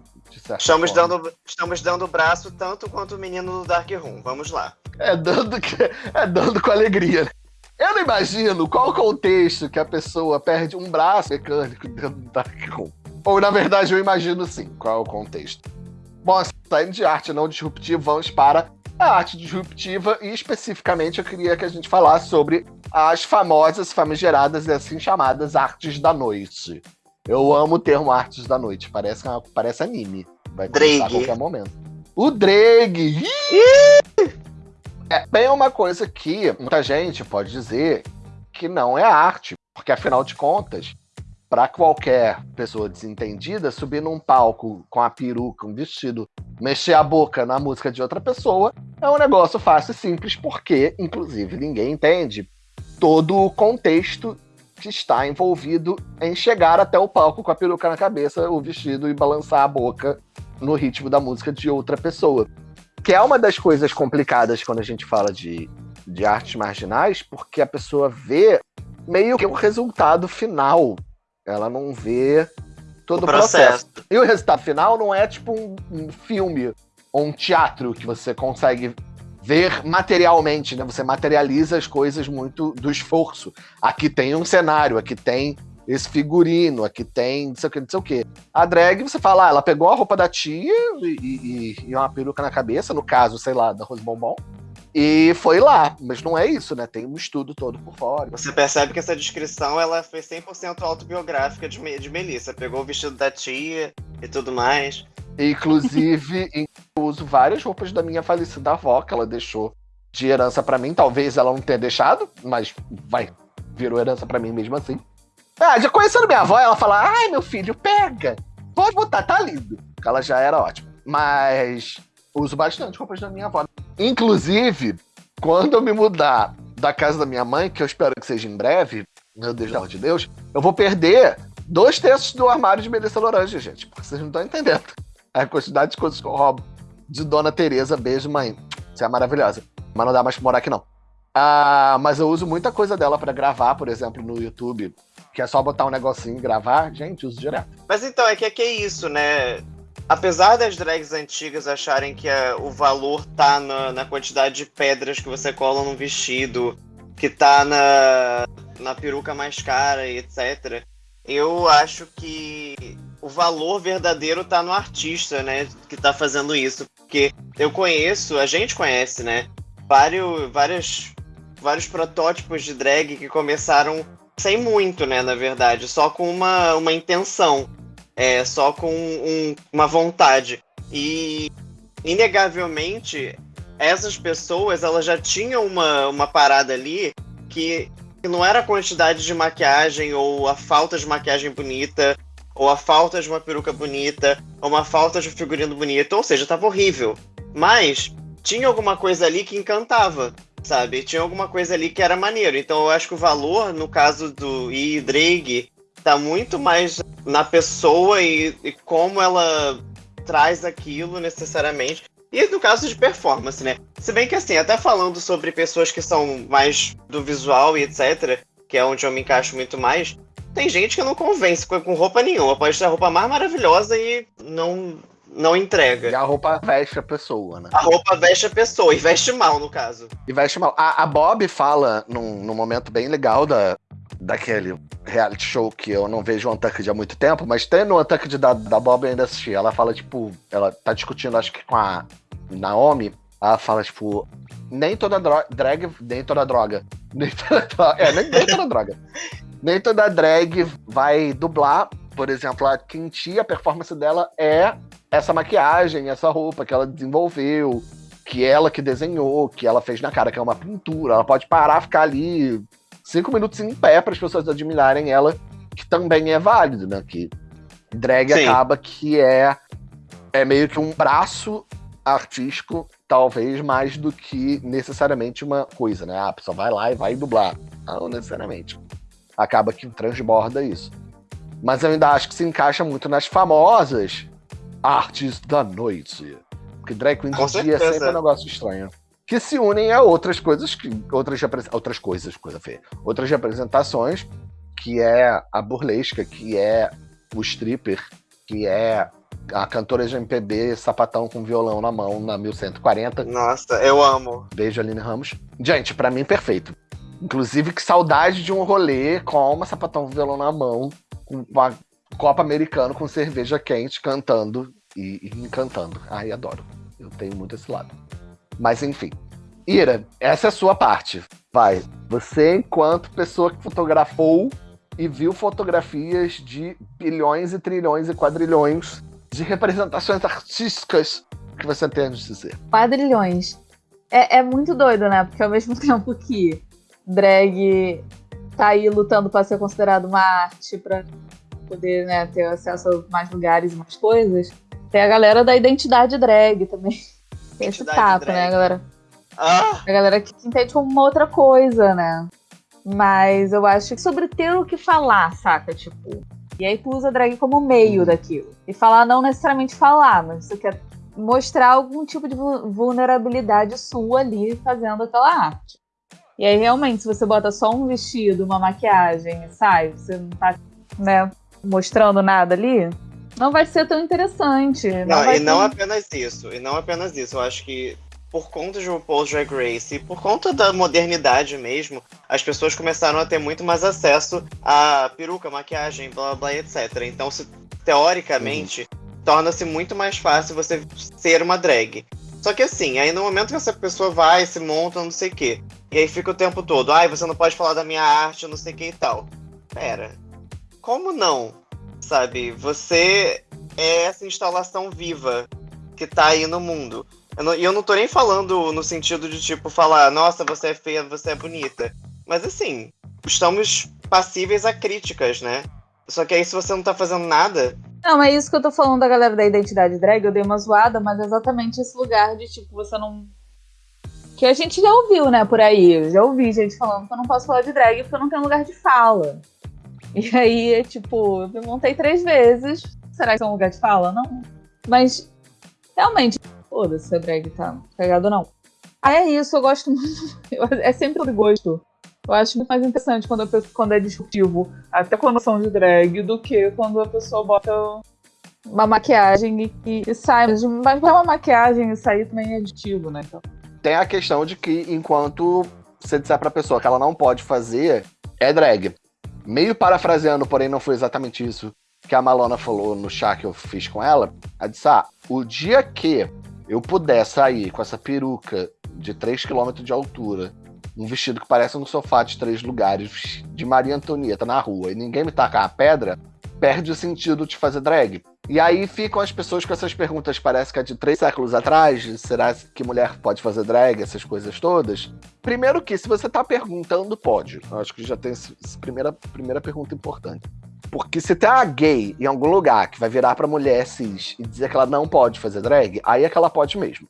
Estamos forma. dando, estamos dando o braço tanto quanto o menino do Dark Room. Vamos lá. É dando, que- é dando com alegria. né? Eu não imagino qual o contexto que a pessoa perde um braço mecânico dentro do Dark Room. Ou, na verdade, eu imagino sim qual é o contexto. Bom, saindo de arte não disruptiva, vamos para a arte disruptiva e, especificamente, eu queria que a gente falasse sobre as famosas, famigeradas e assim chamadas artes da noite. Eu amo o termo artes da noite, parece, parece anime. Vai começar a Drag. qualquer momento. O drag! É bem uma coisa que muita gente pode dizer que não é arte, porque afinal de contas, para qualquer pessoa desentendida, subir num palco com a peruca, um vestido, mexer a boca na música de outra pessoa é um negócio fácil e simples, porque, inclusive, ninguém entende todo o contexto que está envolvido em chegar até o palco com a peruca na cabeça, o vestido e balançar a boca no ritmo da música de outra pessoa que é uma das coisas complicadas quando a gente fala de, de artes marginais, porque a pessoa vê meio que o resultado final. Ela não vê todo O o processo. processo. E o resultado final não é tipo um, um filme ou um teatro que você consegue ver materialmente, né? Você materializa as coisas muito do esforço. Aqui tem um cenário, aqui tem esse figurino, aqui tem não sei o que, não sei o que. A drag, você fala, ah, ela pegou a roupa da tia e, e- e uma peruca na cabeça, no caso, sei lá, da Rose Bombom, e foi lá. Mas não é isso, né? Tem um estudo todo por fora. Você percebe que essa descrição ela foi 100% autobiográfica de, de Melissa. Pegou o vestido da tia e tudo mais. Inclusive, eu uso várias roupas da minha falecida avó, que ela deixou de herança pra mim. Talvez ela não tenha deixado, mas vai, virou herança pra mim mesmo assim. Ah, já conhecendo minha avó, ela fala: ai, meu filho, pega. Pode botar, tá lindo. Ela já era ótima. Mas uso bastante roupas da minha avó. Inclusive, quando eu me mudar da casa da minha mãe, que eu espero que seja em breve, meu Deus, amor de Deus, eu vou perder dois terços do armário de Melissa Lorange, gente. Porque vocês não estão entendendo. A quantidade de coisas que eu roubo de Dona Tereza. Beijo, mãe. Você é maravilhosa. Mas não dá mais pra morar aqui, não. Ah, mas eu uso muita coisa dela pra gravar, por exemplo, no YouTube. Que é só botar um negocinho e gravar. Gente, uso direto. Mas então, é que é que é isso, né? Apesar das drags antigas acharem que é, o valor tá na, na quantidade de pedras que você cola num vestido, que tá na, na peruca mais cara e etc. Eu acho que o valor verdadeiro tá no artista, né? Que tá fazendo isso. Porque eu conheço, a gente conhece, né? Vários, vários, vários protótipos de drag que começaram sem muito, né? Na verdade, só com uma, uma intenção. É, só com um, uma vontade. E, inegavelmente, essas pessoas elas já tinham uma, uma parada ali que não era a quantidade de maquiagem ou a falta de maquiagem bonita, ou a falta de uma peruca bonita, ou uma falta de um figurino bonito, ou seja, tava horrível. Mas tinha alguma coisa ali que encantava, sabe? Tinha alguma coisa ali que era maneiro. Então eu acho que o valor, no caso do I Drake, tá muito mais na pessoa e, e como ela traz aquilo necessariamente. E no caso de performance, né? Se bem que assim, até falando sobre pessoas que são mais do visual e etc., que é onde eu me encaixo muito mais, tem gente que não convence com, roupa nenhuma. Pode ter a roupa mais maravilhosa e não, não entrega. E a roupa veste a pessoa, né? A roupa veste a pessoa, e veste mal, no caso. E veste mal. A, a Bob fala num, num momento bem legal da, daquele reality show que eu não vejo o Untucked há muito tempo, mas tem no Untucked da, da Bob eu ainda assisti. Ela fala, tipo, ela tá discutindo, acho que com a Naomi, ela fala, tipo, nem toda drag, nem toda droga. Nem toda droga. É, nem, nem toda droga. Nem toda drag vai dublar. Por exemplo, a Kinti, a performance dela é essa maquiagem, essa roupa que ela desenvolveu, que ela que desenhou, que ela fez na cara, que é uma pintura. Ela pode parar, ficar ali cinco minutos em pé para as pessoas admirarem ela, que também é válido, né? Que drag Sim. acaba que é é meio que um braço artístico, talvez mais do que necessariamente uma coisa, né? Ah, a pessoa vai lá e vai dublar. Não necessariamente. Acaba que transborda isso. Mas eu ainda acho que se encaixa muito nas famosas artes da noite. Porque drag queen dia é sempre um negócio estranho que se unem a outras coisas, que, outras, outras coisas, coisa feia, outras representações, que é a burlesca, que é o stripper, que é a cantora de MPB sapatão com violão na mão na 1140. Nossa, eu amo. Beijo, Aline Ramos. Gente, para mim, perfeito. Inclusive, que saudade de um rolê com uma sapatão com violão na mão, com uma copa americano com cerveja quente, cantando e, e encantando. Ai, adoro. Eu tenho muito esse lado. Mas enfim. Ira, essa é a sua parte. Vai. Você, enquanto pessoa que fotografou e viu fotografias de bilhões e trilhões e quadrilhões de representações artísticas que você tem a nos dizer. Quadrilhões. É, é muito doido, né? Porque ao mesmo tempo que drag tá aí lutando para ser considerado uma arte, para poder né, ter acesso a mais lugares e mais coisas, tem a galera da identidade drag também esse papo, né, galera? Ah. A galera que entende como uma outra coisa, né? Mas eu acho que sobre ter o que falar, saca? Tipo. E aí tu usa drag como meio hum. daquilo. E falar não necessariamente falar, mas você quer mostrar algum tipo de vulnerabilidade sua ali fazendo aquela arte. E aí, realmente, se você bota só um vestido, uma maquiagem sai, você não tá, né, mostrando nada ali, não vai ser tão interessante. Não, não e não apenas isso. E não apenas isso. Eu acho que por conta de RuPaul's Drag Race e por conta da modernidade mesmo, as pessoas começaram a ter muito mais acesso a peruca, maquiagem, blá blá, etc. Então, se, teoricamente, uhum. torna-se muito mais fácil você ser uma drag. Só que assim, aí no momento que essa pessoa vai, se monta, não sei o quê, e aí fica o tempo todo, ai, você não pode falar da minha arte, não sei o que e tal. Pera, como não? sabe? Você é essa instalação viva que tá aí no mundo. E eu, eu não tô nem falando no sentido de, tipo, falar, nossa, você é feia, você é bonita. Mas assim, estamos passíveis a críticas, né? Só que aí se você não tá fazendo nada. Não, é isso que eu tô falando da galera da identidade drag, eu dei uma zoada, mas é exatamente esse lugar de, tipo, você não. Que a gente já ouviu, né, por aí. Eu já ouvi gente falando que eu não posso falar de drag porque eu não tenho lugar de fala. E aí, tipo, eu me montei três vezes. Será que é um lugar de fala? Não. Mas, realmente, foda-se se a drag tá pegado ou não. Ah, é isso, eu gosto muito. É sempre de gosto. Eu acho muito mais interessante quando, pessoa, quando é disruptivo, até com a noção de drag, do que quando a pessoa bota uma maquiagem e, e sai. Mas uma maquiagem e sair também é aditivo, né? Então. Tem a questão de que enquanto você disser pra pessoa que ela não pode fazer, é drag. Meio parafraseando, porém não foi exatamente isso que a Malona falou no chá que eu fiz com ela. Ela disse: ah, o dia que eu puder sair com essa peruca de 3 km de altura um vestido que parece um sofá de três lugares, de Maria Antonieta na rua, e ninguém me tacar a pedra, perde o sentido de fazer drag. E aí ficam as pessoas com essas perguntas, parece que é de três séculos atrás, será que mulher pode fazer drag, essas coisas todas? Primeiro que, se você tá perguntando, pode. Eu acho que já tem essa primeira, primeira pergunta importante. Porque se tem uma gay em algum lugar que vai virar pra mulher cis e dizer que ela não pode fazer drag, aí é que ela pode mesmo.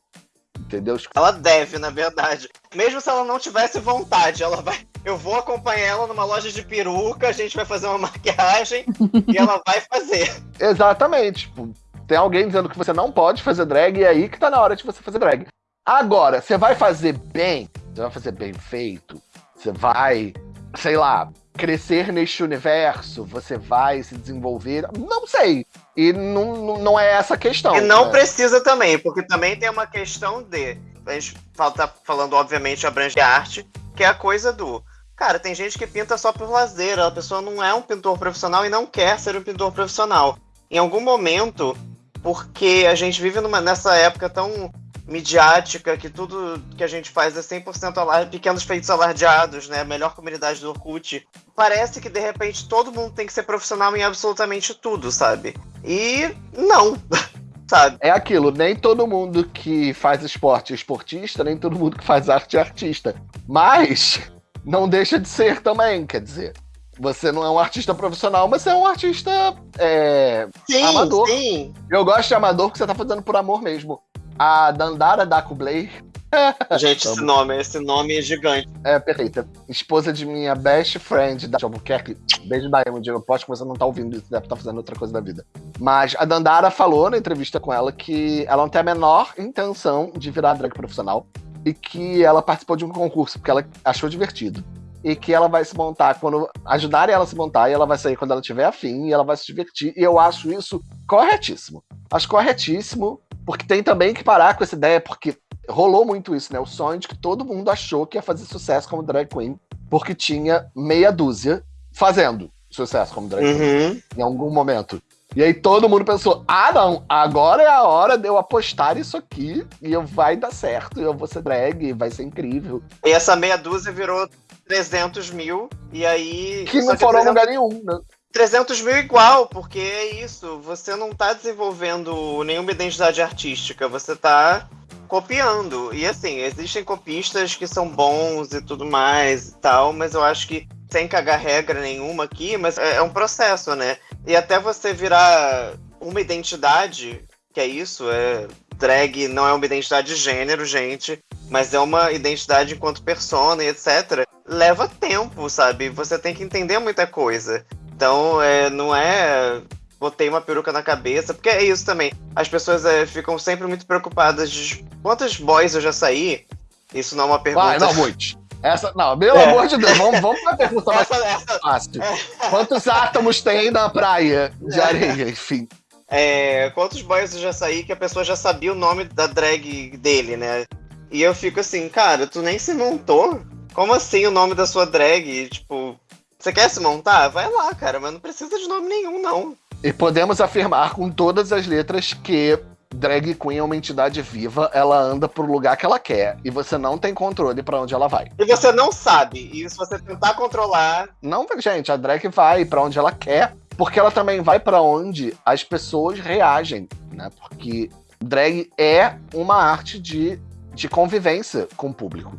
Entendeu? Ela deve, na verdade. Mesmo se ela não tivesse vontade, ela vai. Eu vou acompanhar ela numa loja de peruca, a gente vai fazer uma maquiagem e ela vai fazer. Exatamente. Tipo, tem alguém dizendo que você não pode fazer drag e é aí que tá na hora de você fazer drag. Agora, você vai fazer bem, você vai fazer bem feito, você vai, sei lá, crescer neste universo, você vai se desenvolver. Não sei. E não, não é essa a questão. E não né? precisa também, porque também tem uma questão de. A gente tá falando, obviamente, abrange arte, que é a coisa do. Cara, tem gente que pinta só por lazer, a pessoa não é um pintor profissional e não quer ser um pintor profissional. Em algum momento, porque a gente vive numa, nessa época tão midiática, que tudo que a gente faz é 100% alarde, pequenos feitos alardeados, né? A melhor comunidade do Orkut. Parece que de repente todo mundo tem que ser profissional em absolutamente tudo, sabe? E não. sabe? É aquilo, nem todo mundo que faz esporte é esportista, nem todo mundo que faz arte é artista. Mas não deixa de ser também, quer dizer. Você não é um artista profissional, mas você é um artista é, sim, amador. Sim. Eu gosto de amador porque você tá fazendo por amor mesmo a Dandara Dakublay. Gente, esse nome, esse nome é gigante. É, perfeita. Esposa de minha best friend da Albuquerque. Beijo da Emily. Eu posso que você não tá ouvindo isso, deve estar tá fazendo outra coisa da vida. Mas a Dandara falou na entrevista com ela que ela não tem a menor intenção de virar drag profissional e que ela participou de um concurso porque ela achou divertido. E que ela vai se montar quando ajudarem ela a se montar e ela vai sair quando ela tiver afim e ela vai se divertir. E eu acho isso corretíssimo. Acho corretíssimo porque tem também que parar com essa ideia, porque rolou muito isso, né? O sonho de que todo mundo achou que ia fazer sucesso como drag queen, porque tinha meia dúzia fazendo sucesso como drag uhum. queen em algum momento. E aí todo mundo pensou: ah, não, agora é a hora de eu apostar isso aqui e eu vai dar certo, eu vou ser drag, vai ser incrível. E essa meia dúzia virou 300 mil, e aí. Que não foram 300... lugar nenhum, né? 300 mil igual, porque é isso. Você não tá desenvolvendo nenhuma identidade artística, você tá copiando. E assim, existem copistas que são bons e tudo mais e tal, mas eu acho que sem cagar regra nenhuma aqui, mas é, é um processo, né? E até você virar uma identidade, que é isso, é drag não é uma identidade de gênero, gente, mas é uma identidade enquanto persona e etc. Leva tempo, sabe? Você tem que entender muita coisa. Então, é, não é botei uma peruca na cabeça, porque é isso também. As pessoas é, ficam sempre muito preocupadas de quantos boys eu já saí. Isso não é uma pergunta. Vai, não, muitos. Essa, não, pelo é. amor de Deus, vamos, vamos pra pergunta mais essa, fácil. É. Quantos átomos tem na praia de areia, enfim? É, quantos boys eu já saí que a pessoa já sabia o nome da drag dele, né? E eu fico assim, cara, tu nem se montou? Como assim o nome da sua drag? Tipo, você quer se montar? Vai lá, cara, mas não precisa de nome nenhum, não. E podemos afirmar com todas as letras que drag queen é uma entidade viva, ela anda pro lugar que ela quer e você não tem controle para onde ela vai. E você não sabe. E se você tentar controlar, não, gente, a drag vai para onde ela quer, porque ela também vai para onde as pessoas reagem, né? Porque drag é uma arte de, de convivência com o público.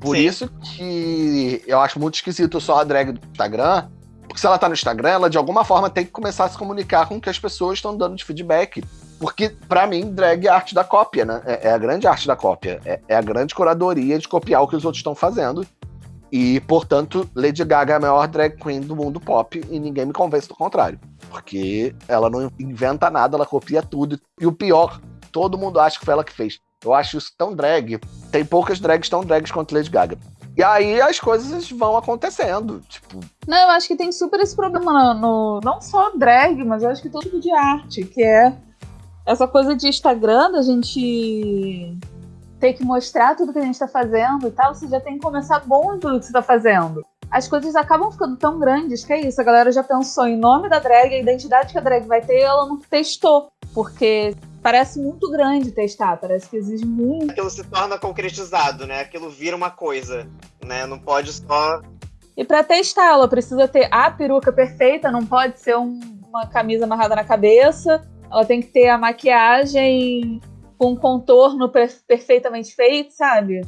Por Sim. isso que eu acho muito esquisito só a drag do Instagram. Porque se ela tá no Instagram, ela de alguma forma tem que começar a se comunicar com o que as pessoas estão dando de feedback. Porque, para mim, drag é a arte da cópia, né? É, é a grande arte da cópia. É, é, a grande curadoria de copiar o que os outros estão fazendo. E, portanto, Lady Gaga é a maior drag queen do mundo pop e ninguém me convence do contrário. Porque ela não inventa nada, ela copia tudo. E o pior, todo mundo acha que foi ela que fez. Eu acho isso tão drag Tem poucas drags tão drags quanto Lady Gaga. E aí as coisas vão acontecendo. Tipo, Não, eu acho que tem super esse problema no, não só drag, mas eu acho que todo tipo de arte, que é essa coisa de Instagram, da gente ter que mostrar tudo que a gente tá fazendo e tal, você já tem que começar bom em tudo que você tá fazendo. As coisas acabam ficando tão grandes que é isso, a galera já pensou em nome da drag, a identidade que a drag vai ter, ela não testou. Porque parece muito grande testar, parece que exige muito. Aquilo se torna concretizado, né? Aquilo vira uma coisa, né? Não pode só. E pra testar, ela precisa ter a peruca perfeita, não pode ser um- uma camisa amarrada na cabeça. Ela tem que ter a maquiagem com um contorno per- perfeitamente feito, sabe?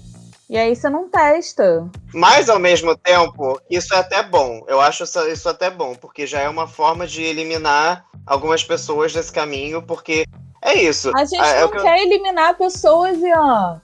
E aí você não testa. Mas ao mesmo tempo, isso é até bom. Eu acho isso, isso até bom, porque já é uma forma de eliminar algumas pessoas desse caminho, porque é isso. A gente Ah, é o não que eu- quer eliminar pessoas, Ian.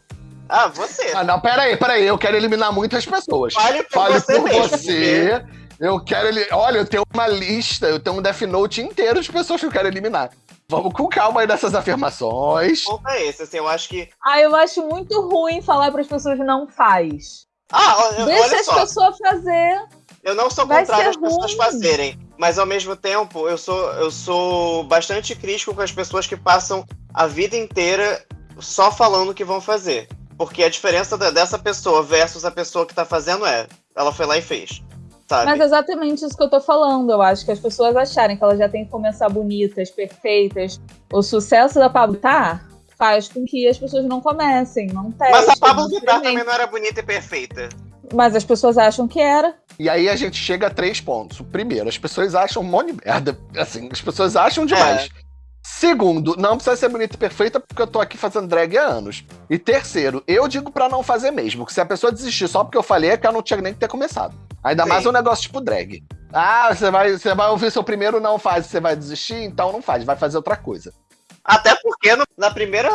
Ah, você. ah, não, peraí, peraí. Eu quero eliminar muitas pessoas. Fale por Fale você por mesmo. você. Eu quero ele. Olha, eu tenho uma lista, eu tenho um Death Note inteiro de pessoas que eu quero eliminar. Vamos com calma aí nessas afirmações. O ponto é esse, assim, eu acho que. Ah, eu acho muito ruim falar para as pessoas não faz. Ah, olha, Deixa olha as só. pessoas fazer. Eu não sou Vai contrário às pessoas fazerem, mas ao mesmo tempo eu sou, eu sou bastante crítico com as pessoas que passam a vida inteira só falando o que vão fazer. Porque a diferença da- dessa pessoa versus a pessoa que tá fazendo é, ela foi lá e fez. Sabe? Mas é exatamente isso que eu tô falando. Eu acho que as pessoas acharem que elas já têm que começar bonitas, perfeitas. O sucesso da Pablo Vittar faz com que as pessoas não comecem, não testem. Mas a Pablo Vittar também não era bonita e perfeita. Mas as pessoas acham que era. E aí a gente chega a três pontos. O primeiro, as pessoas acham um monte de merda. Assim, as pessoas acham demais. Segundo, não precisa ser bonita e perfeita porque eu tô aqui fazendo drag há anos. E terceiro, eu digo pra não fazer mesmo. Que se a pessoa desistir só porque eu falei, é que ela não tinha nem que ter começado. Ainda Sim. mais um negócio tipo drag. Ah, você vai, você vai ouvir seu primeiro não faz, você vai desistir, então não faz, vai fazer outra coisa. Até porque no- na primeira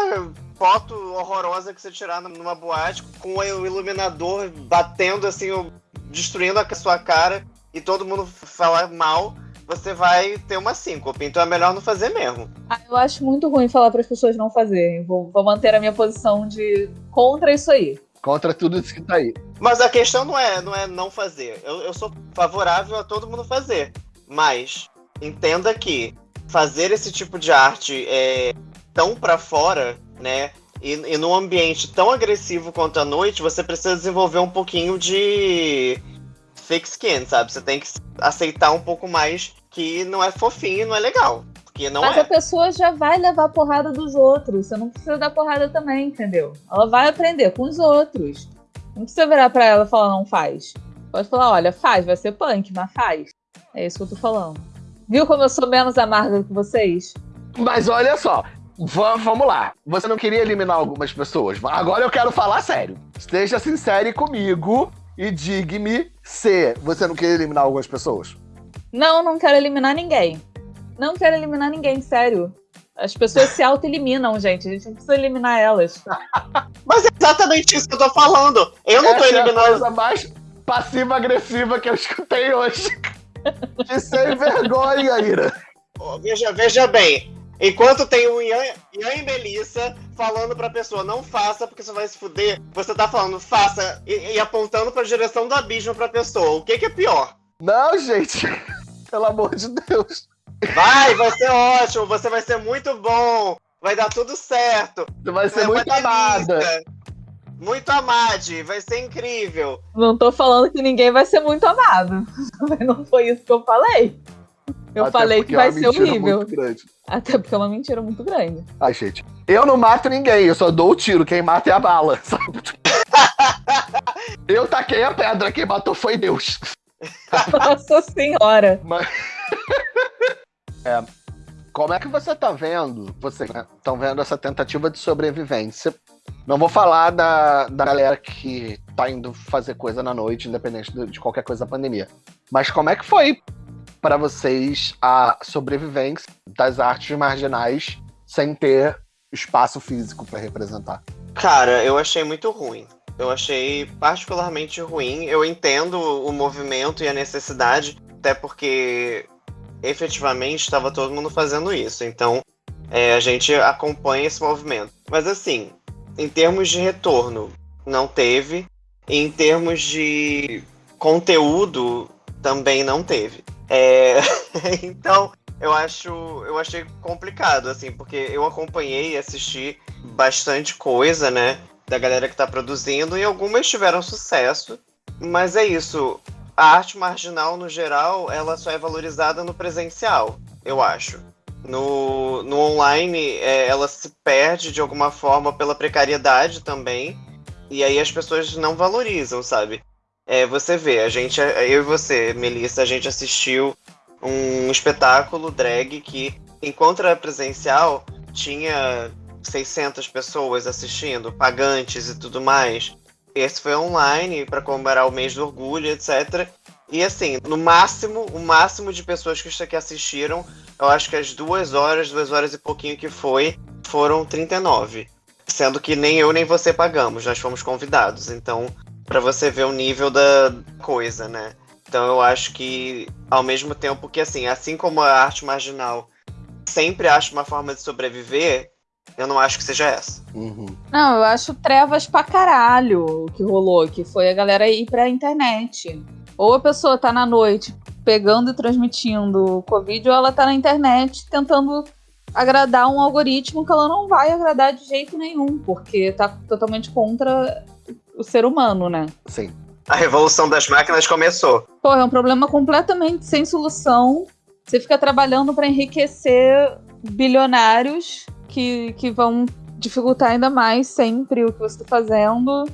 foto horrorosa que você tirar numa boate, com o iluminador batendo assim, destruindo a sua cara e todo mundo falar mal, você vai ter uma síncope. Então é melhor não fazer mesmo. Ah, eu acho muito ruim falar para as pessoas não fazerem. Vou, vou manter a minha posição de contra isso aí. Contra tudo isso que tá aí. Mas a questão não é não, é não fazer. Eu, eu sou favorável a todo mundo fazer. Mas entenda que fazer esse tipo de arte é tão pra fora, né? E, e num ambiente tão agressivo quanto a noite, você precisa desenvolver um pouquinho de thick skin, sabe? Você tem que aceitar um pouco mais que não é fofinho e não é legal. Porque não Mas é. a pessoa já vai levar porrada dos outros. Você não precisa dar porrada também, entendeu? Ela vai aprender com os outros. Não precisa virar pra ela e falar não faz. Pode falar, olha, faz, vai ser punk, mas faz. É isso que eu tô falando. Viu como eu sou menos amarga que vocês? Mas olha só, va- vamos lá. Você não queria eliminar algumas pessoas, mas agora eu quero falar sério. Esteja sincero comigo e diga-me se você não queria eliminar algumas pessoas. Não, não quero eliminar ninguém. Não quero eliminar ninguém, sério. As pessoas se auto-eliminam, gente. A gente não precisa eliminar elas. Mas é exatamente isso que eu tô falando. Eu não tô Essa é a eliminando. coisa mais passiva-agressiva que eu escutei hoje. De sem vergonha, Ira. Ó, Veja, veja bem, enquanto tem o Ian, Ian e Melissa falando pra pessoa não faça porque você vai se fuder, você tá falando faça e, e apontando pra direção do abismo pra pessoa. O que, que é pior? Não, gente. Pelo amor de Deus. Vai, vai ser ótimo, você vai ser muito bom, vai dar tudo certo. Você vai ser é muito amada. delícia. Muito amade, vai ser incrível. Não tô falando que ninguém vai ser muito amado. Mas não foi isso que eu falei. Eu Até falei que vai é ser horrível. Até porque é uma mentira muito grande. Ai, gente. Eu não mato ninguém, eu só dou o tiro. Quem mata é a bala, sabe? Eu taquei a pedra, quem matou foi Deus. Nossa senhora. Mas... é, como é que você tá vendo, vocês estão vendo essa tentativa de sobrevivência? Não vou falar da, da galera que tá indo fazer coisa na noite, independente de, de qualquer coisa da pandemia. Mas como é que foi para vocês a sobrevivência das artes marginais sem ter espaço físico para representar? Cara, eu achei muito ruim. Eu achei particularmente ruim. Eu entendo o movimento e a necessidade, até porque efetivamente estava todo mundo fazendo isso. Então é, a gente acompanha esse movimento. Mas assim, em termos de retorno, não teve. Em termos de conteúdo, também não teve. É... então, eu acho, eu achei complicado, assim, porque eu acompanhei e assisti bastante coisa, né, da galera que tá produzindo, e algumas tiveram sucesso, mas é isso. A arte marginal, no geral, ela só é valorizada no presencial, eu acho. No, no online, é, ela se perde de alguma forma pela precariedade também, e aí as pessoas não valorizam, sabe? É, você vê, a gente, eu e você, Melissa, a gente assistiu um espetáculo drag que, enquanto era presencial, tinha 600 pessoas assistindo, pagantes e tudo mais. Esse foi online para comemorar o mês do orgulho, etc. E assim, no máximo, o máximo de pessoas que assistiram, eu acho que as duas horas, duas horas e pouquinho que foi, foram 39. Sendo que nem eu nem você pagamos, nós fomos convidados. Então, para você ver o nível da coisa, né? Então eu acho que, ao mesmo tempo que, assim, assim como a arte marginal sempre acha uma forma de sobreviver, eu não acho que seja essa. Uhum. Não, eu acho trevas pra caralho o que rolou, que foi a galera ir pra internet. Ou a pessoa tá na noite pegando e transmitindo o Covid, ou ela tá na internet tentando agradar um algoritmo que ela não vai agradar de jeito nenhum, porque tá totalmente contra o ser humano, né? Sim. A revolução das máquinas começou. Pô, é um problema completamente sem solução. Você fica trabalhando para enriquecer bilionários que, que vão dificultar ainda mais sempre o que você está fazendo.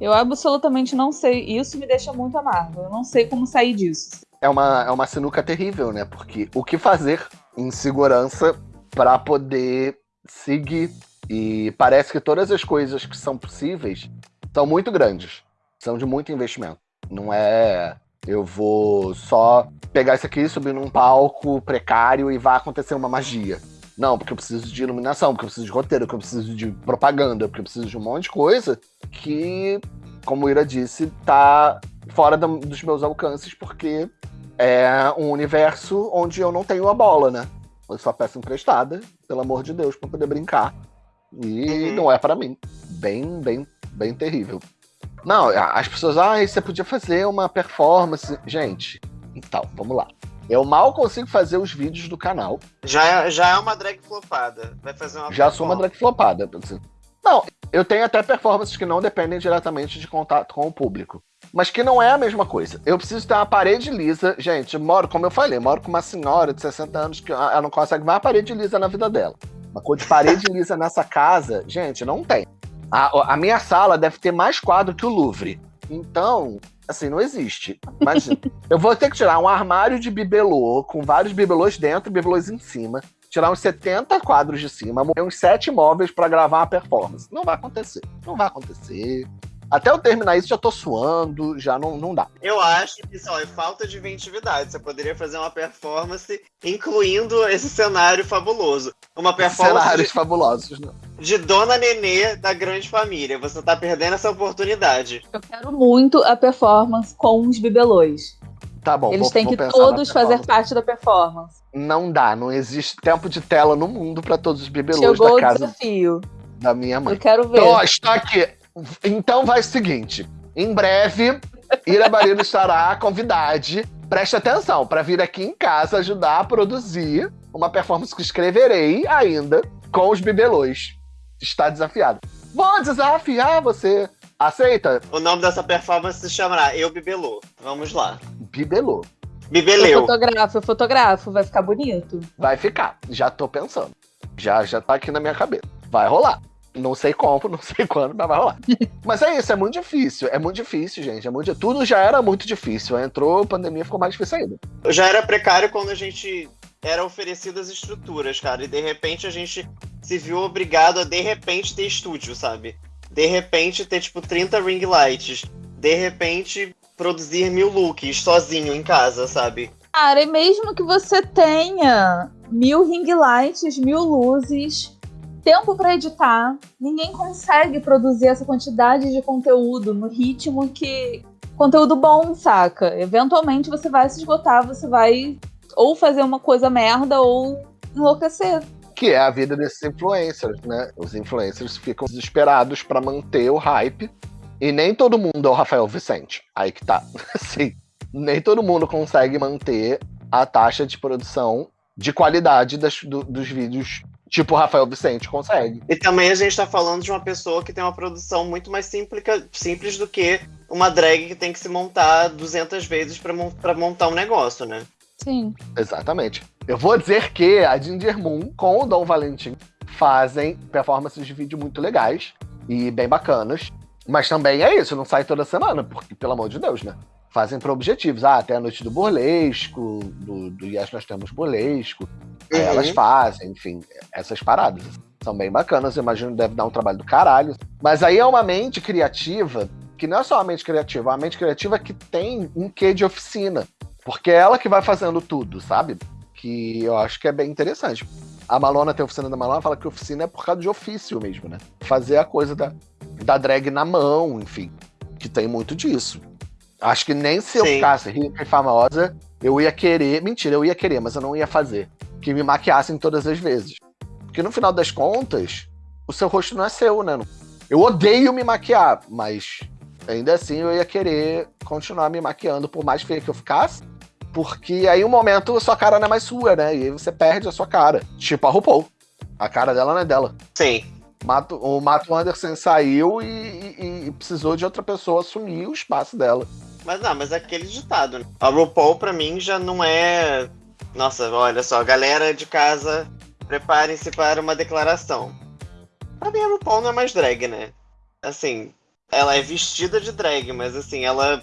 Eu absolutamente não sei. Isso me deixa muito amargo. Eu não sei como sair disso. É uma, é uma sinuca terrível, né? Porque o que fazer em segurança para poder seguir? E parece que todas as coisas que são possíveis são muito grandes são de muito investimento. Não é eu vou só pegar isso aqui, subir num palco precário e vai acontecer uma magia. Não, porque eu preciso de iluminação, porque eu preciso de roteiro, porque eu preciso de propaganda, porque eu preciso de um monte de coisa que, como o Ira disse, tá fora dos meus alcances, porque é um universo onde eu não tenho a bola, né? Eu só peço emprestada, pelo amor de Deus, para poder brincar. E uhum. não é para mim. Bem, bem, bem terrível. Não, as pessoas, ah, você podia fazer uma performance. Gente, então, vamos lá. Eu mal consigo fazer os vídeos do canal. Já é, já é uma drag flopada. Vai fazer uma Já sou uma drag flopada. Não, eu tenho até performances que não dependem diretamente de contato com o público. Mas que não é a mesma coisa. Eu preciso ter uma parede lisa. Gente, eu moro, como eu falei, moro com uma senhora de 60 anos que ela não consegue mais parede lisa na vida dela. Uma cor de parede lisa nessa casa, gente, não tem. A, a minha sala deve ter mais quadro que o Louvre. Então, assim, não existe. Imagina. eu vou ter que tirar um armário de bibelô, com vários bibelôs dentro e bibelôs em cima, tirar uns 70 quadros de cima, uns 7 móveis para gravar uma performance. Não vai acontecer. Não vai acontecer. Até eu terminar isso, já tô suando, já não, não dá. Eu acho que só é falta de inventividade. Você poderia fazer uma performance incluindo esse cenário fabuloso. Uma performance. Cenários de, fabulosos, não. De Dona Nenê da grande família. Você tá perdendo essa oportunidade. Eu quero muito a performance com os bibelôs. Tá bom. Eles vou, têm que todos fazer parte da performance. Não dá, não existe tempo de tela no mundo para todos os bibelôs Chegou da casa. O desafio. Da minha mãe. Eu quero ver. Então, ó, está aqui. Então vai o seguinte: em breve, Ira Barilo estará convidade. Preste atenção, para vir aqui em casa ajudar a produzir uma performance que escreverei ainda com os bibelôs. Está desafiado. Vou desafiar você. Aceita? O nome dessa performance se chamará Eu Bibelô. Vamos lá. Bibelô. Bibeleu. Eu fotografo, eu fotografo. Vai ficar bonito. Vai ficar. Já tô pensando. Já, já tá aqui na minha cabeça. Vai rolar. Não sei como, não sei quando, mas vai rolar. mas é isso, é muito difícil. É muito difícil, gente. É muito... Tudo já era muito difícil. Entrou a pandemia, ficou mais difícil ainda. Já era precário quando a gente era oferecido as estruturas, cara. E de repente a gente se viu obrigado a, de repente, ter estúdio, sabe? De repente ter, tipo, 30 ring lights. De repente produzir mil looks sozinho em casa, sabe? Cara, e mesmo que você tenha mil ring lights, mil luzes tempo para editar, ninguém consegue produzir essa quantidade de conteúdo no ritmo que. Conteúdo bom, saca? Eventualmente você vai se esgotar, você vai ou fazer uma coisa merda ou enlouquecer. Que é a vida desses influencers, né? Os influencers ficam desesperados para manter o hype E nem todo mundo é o Rafael Vicente. Aí que tá. Sim. Nem todo mundo consegue manter a taxa de produção de qualidade das, do, dos vídeos tipo o Rafael Vicente consegue. E também a gente tá falando de uma pessoa que tem uma produção muito mais simples, simples do que uma drag que tem que se montar 200 vezes para montar um negócio, né? Sim. Exatamente. Eu vou dizer que a Ginger Moon com o Dom Valentim fazem performances de vídeo muito legais e bem bacanas. Mas também é isso, não sai toda semana, porque, pelo amor de Deus, né? Fazem por objetivos. Ah, até a noite do burlesco, do, do Yes Nós Temos Burlesco. Uhum. elas fazem, enfim, essas paradas. São bem bacanas, eu imagino que deve dar um trabalho do caralho. Mas aí é uma mente criativa, que não é só uma mente criativa, é uma mente criativa que tem um quê de oficina. Porque é ela que vai fazendo tudo, sabe? Que eu acho que é bem interessante. A Malona tem a oficina da Malona, fala que oficina é por causa de ofício mesmo, né? Fazer a coisa da, da drag na mão, enfim. Que tem muito disso. Acho que nem se eu Sim. ficasse rica e famosa, eu ia querer. Mentira, eu ia querer, mas eu não ia fazer. Que me maquiassem todas as vezes. Porque no final das contas, o seu rosto não é seu, né? Eu odeio me maquiar, mas ainda assim eu ia querer continuar me maquiando por mais feia que eu ficasse. Porque aí um momento a sua cara não é mais sua, né? E aí você perde a sua cara. Tipo a RuPaul. A cara dela não é dela. Sim. Mato, o Mato Anderson saiu e, e, e, precisou de outra pessoa assumir o espaço dela. Mas não, mas é aquele ditado, né? A RuPaul, pra mim, já não é. Nossa, olha só, galera de casa, preparem-se para uma declaração. Pra mim, a RuPaul não é mais drag, né? Assim, ela é vestida de drag, mas assim, ela.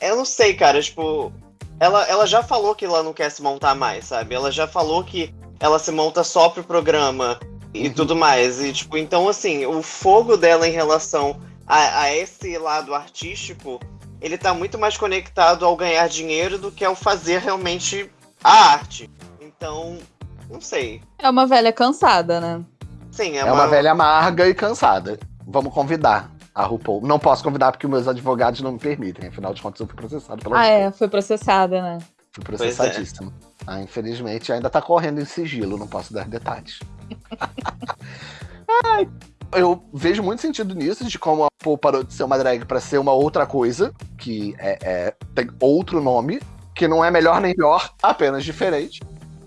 Eu não sei, cara, tipo, ela, ela já falou que ela não quer se montar mais, sabe? Ela já falou que ela se monta só pro programa e uhum. tudo mais. E, tipo, então, assim, o fogo dela em relação a, a, esse lado artístico, ele tá muito mais conectado ao ganhar dinheiro do que ao fazer realmente a arte. Então, não sei. É uma velha cansada, né? Sim, é, é uma... uma velha amarga e cansada. Vamos convidar a RuPaul. Não posso convidar porque meus advogados não me permitem. Afinal de contas, eu fui processado pela Ah, RuPaul. é, foi processada, né? Fui processadíssimo. É. Ah, infelizmente, ainda tá correndo em sigilo, não posso dar detalhes. Ai, eu vejo muito sentido nisso, de como a RuPaul parou de ser uma drag para ser uma outra coisa, que é, é, tem outro nome, que não é melhor nem pior, apenas diferente.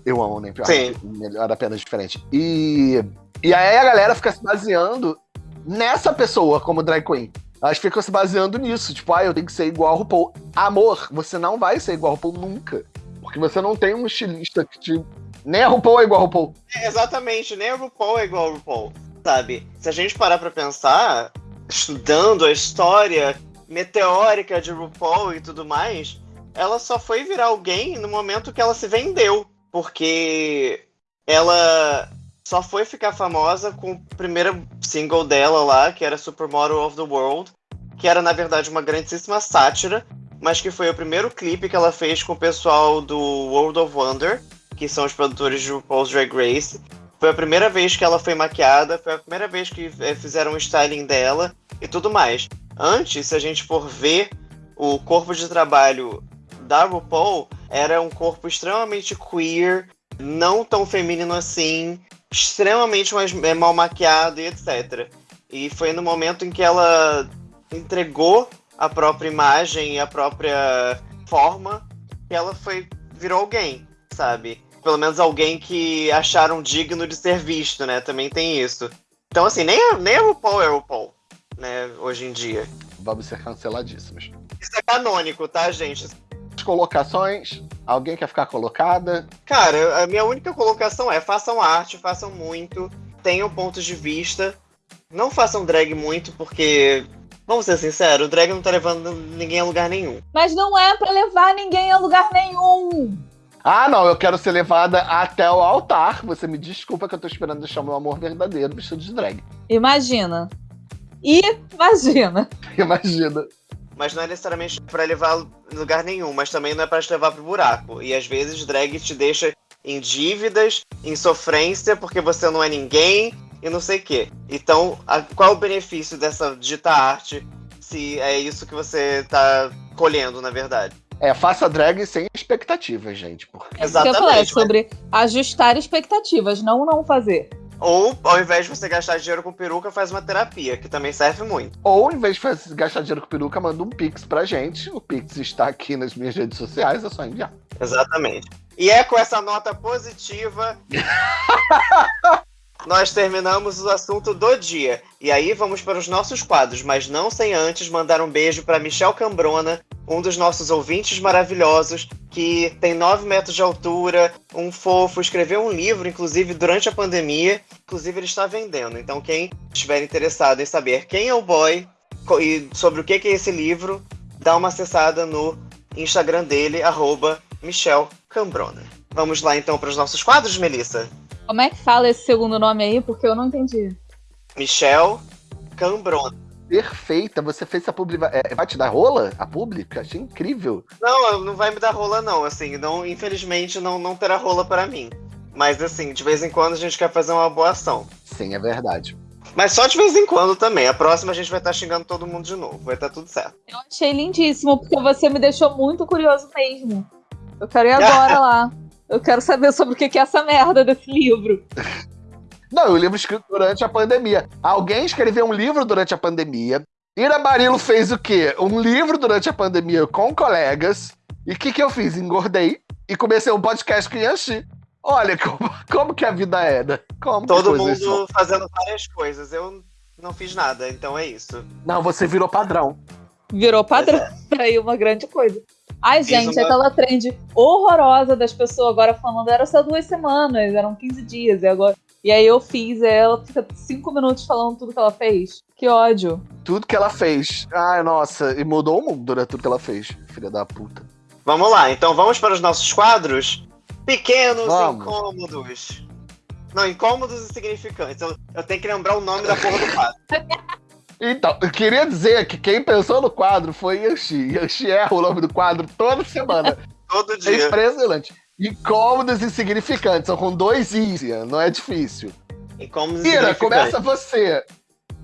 Eu amo nem pior, Sim. melhor apenas diferente. E, e aí a galera fica se baseando nessa pessoa como drag queen. Elas ficam se baseando nisso. Tipo, ah, eu tenho que ser igual a RuPaul. Amor, você não vai ser igual a RuPaul nunca. Porque você não tem um estilista que te. Nem a RuPaul é igual a RuPaul. É, exatamente, nem a RuPaul é igual a RuPaul. Sabe? Se a gente parar pra pensar, estudando a história meteórica de RuPaul e tudo mais, ela só foi virar alguém no momento que ela se vendeu. Porque ela só foi ficar famosa com o primeiro single dela lá, que era Supermodel of the World, que era na verdade uma grandíssima sátira, mas que foi o primeiro clipe que ela fez com o pessoal do World of Wonder, que são os produtores de RuPaul's Drag Race. Foi a primeira vez que ela foi maquiada, foi a primeira vez que é, fizeram o styling dela e tudo mais. Antes, se a gente for ver o corpo de trabalho da RuPaul, era um corpo extremamente queer, não tão feminino assim, extremamente mais, é, mal maquiado e etc. E foi no momento em que ela entregou a própria imagem e a própria forma que ela foi virou alguém, sabe? Pelo menos alguém que acharam digno de ser visto, né? Também tem isso. Então, assim, nem a, nem a RuPaul é RuPaul, né? Hoje em dia. Vamos ser canceladíssimos. Isso é canônico, tá, gente? Colocações? Alguém quer ficar colocada? Cara, a minha única colocação é: façam arte, façam muito, tenham pontos de vista. Não façam drag muito, porque Vamos ser sinceros, o drag não tá levando ninguém a lugar nenhum. Mas não é para levar ninguém a lugar nenhum. Ah, não, eu quero ser levada até o altar. Você me desculpa que eu tô esperando deixar meu amor verdadeiro vestido de drag. Imagina. Imagina. Imagina mas não é necessariamente para levar lugar nenhum, mas também não é para te levar pro buraco. E às vezes drag te deixa em dívidas, em sofrência, porque você não é ninguém e não sei o quê. Então, a, qual o benefício dessa dita arte se é isso que você tá colhendo, na verdade? É, faça drag sem expectativas, gente. Porque... É Exatamente. Que eu falei, sobre ajustar expectativas, não não fazer. Ou, ao invés de você gastar dinheiro com peruca, faz uma terapia, que também serve muito. Ou, em vez de gastar dinheiro com peruca, manda um Pix pra gente. O Pix está aqui nas minhas redes sociais, é só enviar. Exatamente. E é com essa nota positiva nós terminamos o assunto do dia. E aí vamos para os nossos quadros, mas não sem antes mandar um beijo para Michel Cambrona, um dos nossos ouvintes maravilhosos, que tem 9 metros de altura, um fofo, escreveu um livro, inclusive, durante a pandemia. Inclusive, ele está vendendo. Então, quem estiver interessado em saber quem é o boy e sobre o que é esse livro, dá uma acessada no Instagram dele, arroba Michel Cambrona. Vamos lá então para os nossos quadros, Melissa? Como é que fala esse segundo nome aí? Porque eu não entendi. Michel Cambrona. Perfeita, você fez a publi. É, vai te dar rola? A pública? Achei incrível. Não, não vai me dar rola, não. Assim, não, infelizmente não, não terá rola para mim. Mas assim, de vez em quando a gente quer fazer uma boa ação. Sim, é verdade. Mas só de vez em quando também. A próxima a gente vai estar xingando todo mundo de novo. Vai estar tudo certo. Eu achei lindíssimo, porque você me deixou muito curioso mesmo. Eu quero ir agora lá. Eu quero saber sobre o que é essa merda desse livro. Não, o livro escrito durante a pandemia. Alguém escreveu um livro durante a pandemia. Ira Barilo fez o quê? Um livro durante a pandemia com colegas. E o que, que eu fiz? Engordei e comecei um podcast com Yanxi. Olha como, como que a vida é, né? Como Todo mundo fazendo várias coisas. Eu não fiz nada, então é isso. Não, você virou padrão. Virou padrão. É. Aí uma grande coisa. Ai, gente, uma... aquela trend horrorosa das pessoas agora falando era só duas semanas, eram 15 dias, e agora. E aí eu fiz, e ela fica cinco minutos falando tudo que ela fez. Que ódio. Tudo que ela fez. Ai, nossa, e mudou o mundo, né? Tudo que ela fez, filha da puta. Vamos lá, então vamos para os nossos quadros. Pequenos vamos. incômodos. Não, incômodos e significantes. Eu, eu tenho que lembrar o nome da porra do quadro. Então, eu queria dizer que quem pensou no quadro foi Yanxi. Yanxi erra o nome do quadro toda semana. Todo dia. É impressionante. Incômodos e significantes. São com dois Is, não é difícil. Incômodos Ira, começa você.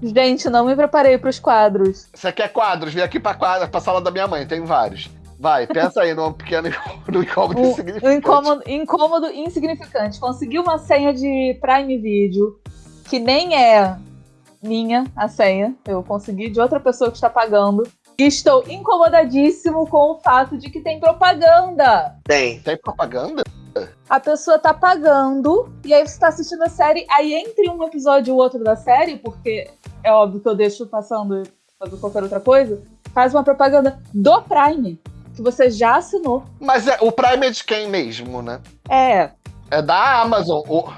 Gente, não me preparei para os quadros. Você quer quadros? Vem aqui para quadra, pra sala da minha mãe, tem vários. Vai, pensa aí num pequeno no incômodo um, insignificante. Incômodo, incômodo insignificante. Consegui uma senha de Prime Video que nem é minha a senha. Eu consegui de outra pessoa que está pagando. E estou incomodadíssimo com o fato de que tem propaganda. Tem. Tem propaganda? A pessoa tá pagando e aí você tá assistindo a série, aí entre um episódio e o outro da série, porque é óbvio que eu deixo passando fazer qualquer outra coisa, faz uma propaganda do Prime, que você já assinou. Mas é, o Prime é de quem mesmo, né? É. É da Amazon, o,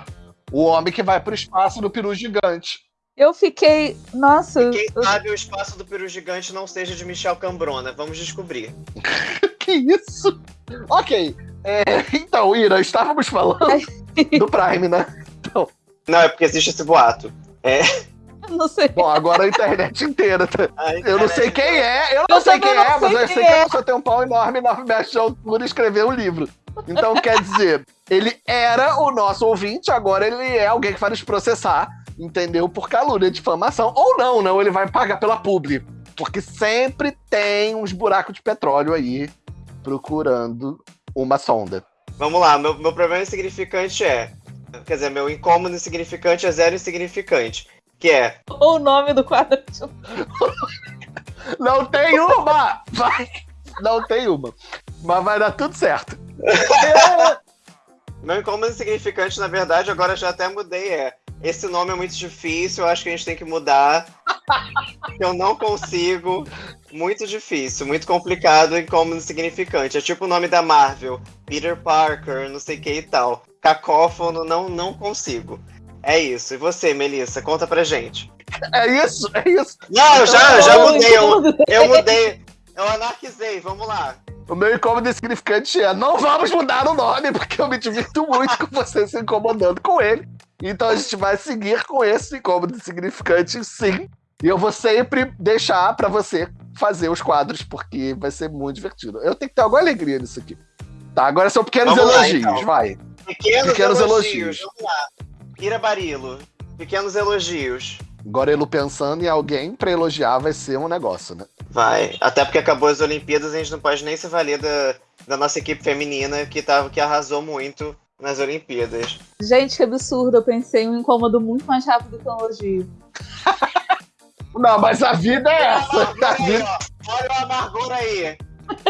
o homem que vai pro espaço no peru gigante. Eu fiquei. Nossa. E quem eu... sabe o espaço do peru gigante não seja de Michel Cambrona. Vamos descobrir. que isso? Ok. É, então, Ira, estávamos falando do Prime, né? Então. Não, é porque existe esse boato. É. Não sei. Bom, agora a internet inteira. Tá? A internet eu não sei quem é, eu não eu sei quem não é, sei mas eu sei que é. a pessoa tem um pau enorme na mecha de altura e escreveu um livro. Então, quer dizer, ele era o nosso ouvinte, agora ele é alguém que vai nos processar entendeu? Por calúnia, difamação. Ou não, não, ele vai pagar pela publi. Porque sempre tem uns buracos de petróleo aí procurando uma sonda. Vamos lá, meu, meu problema insignificante é. Quer dizer, meu incômodo insignificante é zero insignificante. Que é. O nome do quadro. não tem uma! Vai! Não tem uma. Mas vai dar tudo certo. Meu incômodo insignificante, na verdade, agora já até mudei. É esse nome é muito difícil, eu acho que a gente tem que mudar. eu não consigo. Muito difícil, muito complicado e como insignificante. É tipo o nome da Marvel, Peter Parker, não sei o que e tal. Cacófono, não, não consigo. É isso. E você, Melissa, conta pra gente. É isso, é isso. Não, eu já, eu já mudei. Eu, eu mudei. Eu anarquizei, vamos lá. O meu incômodo insignificante é: não vamos mudar o nome, porque eu me divirto muito com você se incomodando com ele. Então a gente vai seguir com esse incômodo significante, sim. E eu vou sempre deixar para você fazer os quadros, porque vai ser muito divertido. Eu tenho que ter alguma alegria nisso aqui. Tá, agora são pequenos vamos elogios, lá, então. vai. Pequenos, pequenos elogios. elogios. Vamos lá. Ira Barilo, pequenos elogios. Agora ele pensando em alguém para elogiar vai ser um negócio, né? Vai. Até porque acabou as Olimpíadas, a gente não pode nem se valer da, da nossa equipe feminina que, tava, que arrasou muito nas Olimpíadas. Gente, que absurdo. Eu pensei em um incômodo muito mais rápido que um elogio. Não, mas a vida é essa. A vida- olha o amargor aí.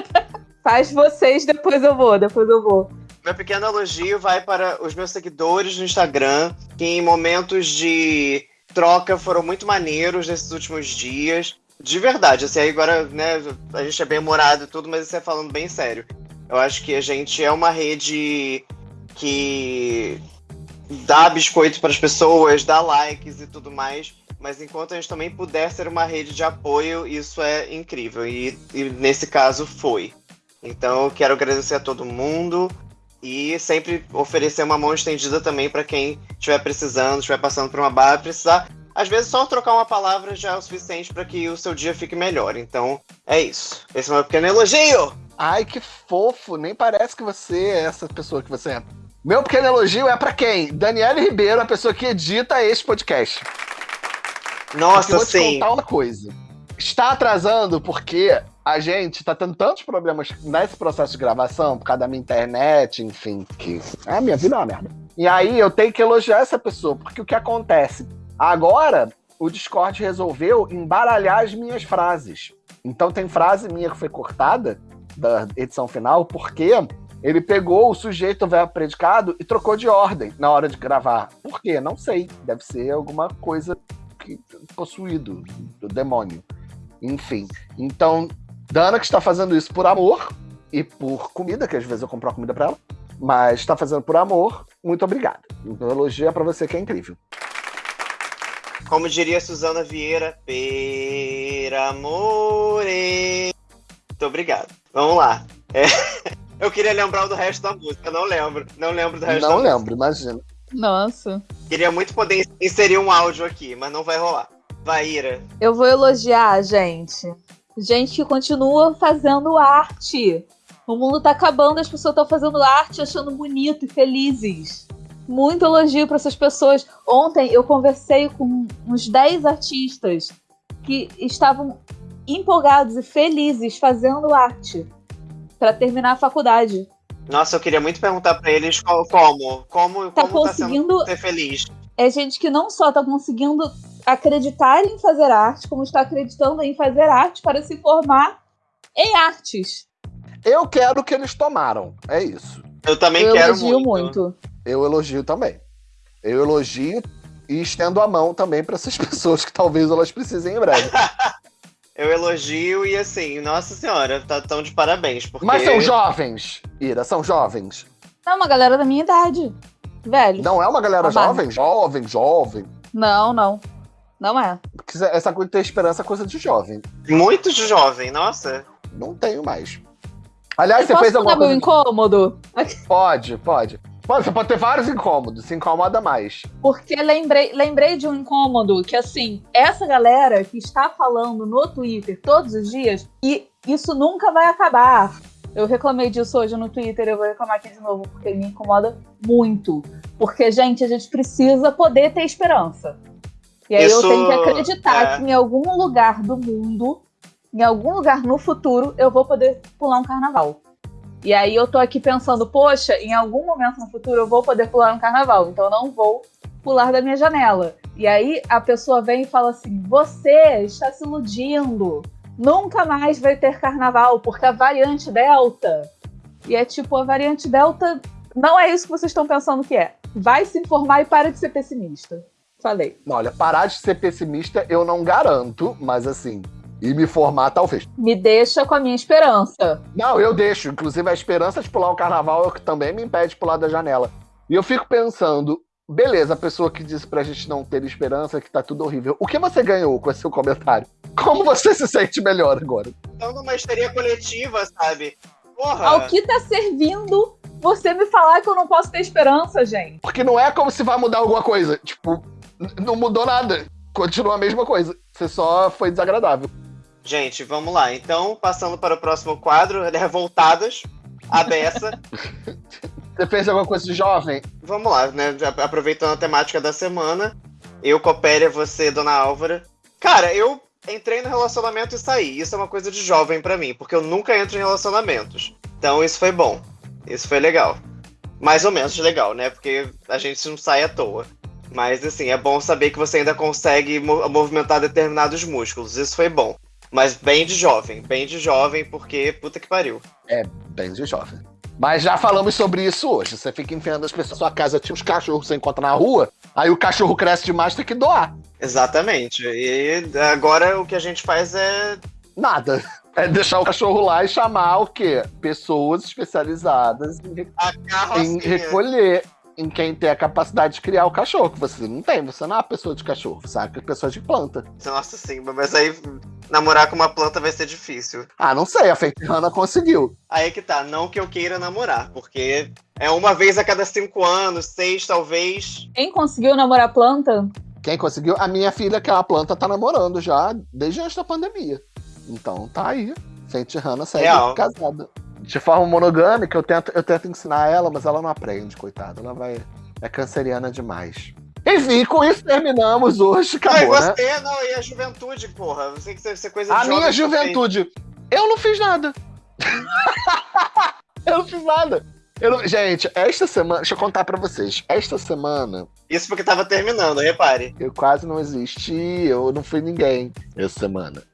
Faz vocês, depois eu vou, depois eu vou. Meu pequeno elogio vai para os meus seguidores no Instagram, que em momentos de troca foram muito maneiros nesses últimos dias. De verdade, assim, aí agora, né, a gente é bem humorado e tudo, mas isso é falando bem sério. Eu acho que a gente é uma rede que dá biscoito para as pessoas, dá likes e tudo mais, mas enquanto a gente também puder ser uma rede de apoio, isso é incrível. E, e nesse caso foi. Então eu quero agradecer a todo mundo e sempre oferecer uma mão estendida também para quem estiver precisando, estiver passando por uma barra, precisar. Às vezes só trocar uma palavra já é o suficiente para que o seu dia fique melhor. Então é isso. Esse é o meu pequeno elogio. Ai, que fofo. Nem parece que você é essa pessoa que você é. Meu pequeno elogio é pra quem? Daniele Ribeiro, a pessoa que edita este podcast. Porque eu Nossa, vou te sim. contar uma coisa. Está atrasando porque a gente tá tendo tantos problemas nesse processo de gravação, por causa da minha internet, enfim, que a minha vida é uma merda. E aí eu tenho que elogiar essa pessoa, porque o que acontece? Agora, o Discord resolveu embaralhar as minhas frases. Então tem frase minha que foi cortada da edição final, porque ele pegou o sujeito, verbo predicado, e trocou de ordem na hora de gravar. Por quê? Não sei. Deve ser alguma coisa que, possuído do demônio. Enfim. Então, Dana que está fazendo isso por amor e por comida, que às vezes eu compro comida pra ela, mas está fazendo por amor, muito obrigado. Então, elogio é pra você que é incrível. Como diria Suzana Vieira, per amore. Muito obrigado. Vamos lá. É, Eu queria lembrar do resto da música, não lembro. Não lembro do resto Não da lembro, imagina. Nossa. música. Queria muito poder inserir um áudio aqui, mas não vai rolar. Vai, Ira. Eu vou elogiar, gente. Gente que continua fazendo arte. O mundo tá acabando, as pessoas estão fazendo arte, achando bonito e felizes. Muito elogio para essas pessoas. Ontem eu conversei com uns 10 artistas que estavam empolgados e felizes fazendo arte para terminar a faculdade. Nossa, eu queria muito perguntar pra eles qual- como. Como, Tá como tá sendo conseguindo ser feliz. é gente que não só está conseguindo acreditar em fazer arte, como está acreditando em fazer arte para se formar em artes. Eu quero o que eles tomaram. É isso. Eu também Eu quero elogio muito. muito. Eu elogio também. Eu elogio e estendo a mão também para essas pessoas que talvez elas precisem em breve. Eu elogio e assim, nossa senhora, tá tão de parabéns. Porque... Mas são jovens, Ira, são jovens. É uma galera da minha idade. Velho. Não é uma galera A base. jovem? Jovem, jovem. Não, não. Não é. Porque Essa coisa de ter esperança é coisa de jovem. Muito jovem, nossa. Não tenho mais. Aliás, Eu você fez alguma contar meu coisa. incômodo? Pode, pode. Você pode ter vários incômodos, se incomoda mais. Porque lembrei, lembrei de um incômodo que, assim, essa galera que está falando no Twitter todos os dias, e isso nunca vai acabar. Eu reclamei disso hoje no Twitter, eu vou reclamar aqui de novo, porque me incomoda muito. Porque, gente, a gente precisa poder ter esperança. E aí Isso, eu tenho que acreditar é. que em algum lugar do mundo, em algum lugar no futuro, eu vou poder pular um carnaval. E aí eu tô aqui pensando, poxa, em algum momento no futuro eu vou poder pular um carnaval, então eu não vou pular da minha janela. E aí a pessoa vem e fala assim: você está se iludindo. Nunca mais vai ter carnaval, porque a variante Delta. E é tipo, a variante Delta não é isso que vocês estão pensando que é. Vai se informar e para de ser pessimista. Falei. Olha, parar de ser pessimista eu não garanto, mas assim, e me formar talvez. Me deixa com a minha esperança. Não, eu deixo. Inclusive, a esperança de pular o carnaval é o que também me impede de pular da janela. E eu fico pensando, beleza, a pessoa que disse pra gente não ter esperança, que tá tudo horrível. O que você ganhou com esse seu comentário? Como você se sente melhor agora? Então, numa histeria coletiva, sabe? Porra. Ao que tá servindo você me falar que eu não posso ter esperança, gente? Porque não é como se vai mudar alguma coisa. Tipo, não mudou nada. Continua a mesma coisa. Você só foi desagradável. Gente, vamos lá. Então, passando para o próximo quadro, Revoltadas, a beça. Você fez alguma coisa de jovem? vamos lá, né? Aproveitando a temática da semana. Eu, Copélia, você, Dona Álvara. Cara, eu entrei no relacionamento e saí. Isso é uma coisa de jovem pra mim, porque eu nunca entro em relacionamentos. Então, isso foi bom. Isso foi legal. mais ou menos legal, né? Porque a gente não sai à toa. Mas assim, é bom saber que você ainda consegue mo- movimentar determinados músculos. Isso foi bom. Mas bem de jovem, bem de jovem, porque puta que pariu. Bem de jovem. Mas já falamos sobre isso hoje. Você fica enfiando as pessoas na sua casa, tinha uns cachorros que você encontra na rua, aí o cachorro cresce demais, tem que doar. Exatamente. E agora o que a gente faz é. Nada. É deixar o cachorro lá e chamar o quê? Pessoas especializadas em, em recolher em quem tem a capacidade de criar o cachorro. Que você não tem, você não é uma pessoa de cachorro, sabe? É pessoa de planta. Nossa, sim, mas aí namorar com uma planta vai ser difícil. Ah, não sei, a Feitiana conseguiu. Aí que tá, não que eu queira namorar, porque é uma vez a cada cinco anos, seis talvez. Quem conseguiu namorar planta? Quem conseguiu? A minha filha, que é uma planta, tá namorando já desde antes da pandemia. Então tá aí. Fenty Hanna segue Real. casada. De forma monogâmica, eu tento, eu tento ensinar ela, mas ela não aprende, coitada. Ela vai. É canceriana demais. Enfim, com isso terminamos hoje. E Acabou, né? você, não, e a juventude, porra. Você que isso é coisa A minha juventude. Eu não fiz nada. eu não fiz nada. Eu não- Gente, esta semana. Deixa eu contar pra vocês. Esta semana, Isso porque tava terminando, repare. eu quase não existi. Eu não fui ninguém essa semana.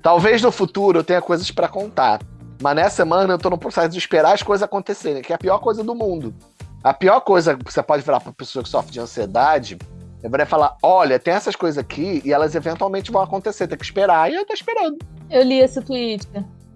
Talvez no futuro eu tenha coisas pra contar. Mas nessa semana eu tô no processo de esperar as coisas acontecerem, que é a pior coisa do mundo. A pior coisa que você pode virar pra pessoa que sofre de ansiedade é falar: olha, tem essas coisas aqui e elas eventualmente vão acontecer, tem que esperar. E eu tô esperando. Eu li esse tweet.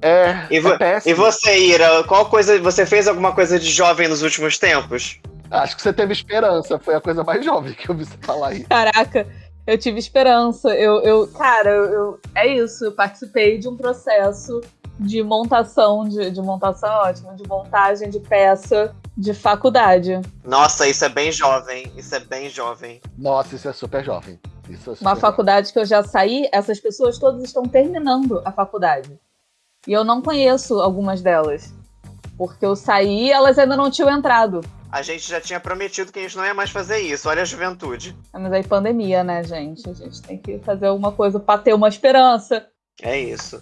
É, E vo- é péssimo. E você, Ira, qual coisa. Você fez alguma coisa de jovem nos últimos tempos? Acho que você teve esperança, foi a coisa mais jovem que eu vi você falar aí. Caraca, eu tive esperança. Eu, eu cara, eu, eu- é isso. Eu participei de um processo de montação, de, de montação é ótimo, de montagem de peça de faculdade. Nossa, isso é bem jovem. Isso é bem jovem. Nossa, isso é super jovem. Isso é super Uma jovem. faculdade que eu já saí, essas pessoas todas estão terminando a faculdade. E eu não conheço algumas delas. Porque eu saí e elas ainda não tinham entrado. A gente já tinha prometido que a gente não ia mais fazer isso. Olha a juventude. Ah, Mas aí pandemia, né, gente? A gente tem que fazer alguma coisa pra ter uma esperança. É isso.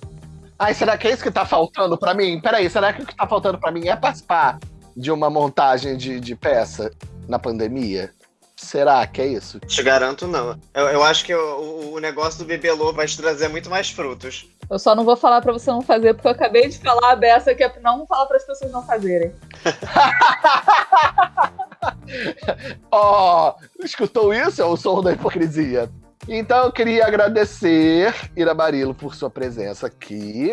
Ai, será que é isso que tá faltando pra mim? Peraí, será que o que tá faltando pra mim é participar de uma montagem de, de peça na pandemia? Será que é isso? Te garanto, não. Eu, eu acho que o, o- negócio do bibelô vai te trazer muito mais frutos. Eu só não vou falar pra você não fazer, porque eu acabei de falar a beça que é não falar para as pessoas não fazerem. Ó, escutou isso? É o som da hipocrisia. Então eu queria agradecer Ira Barilo por sua presença aqui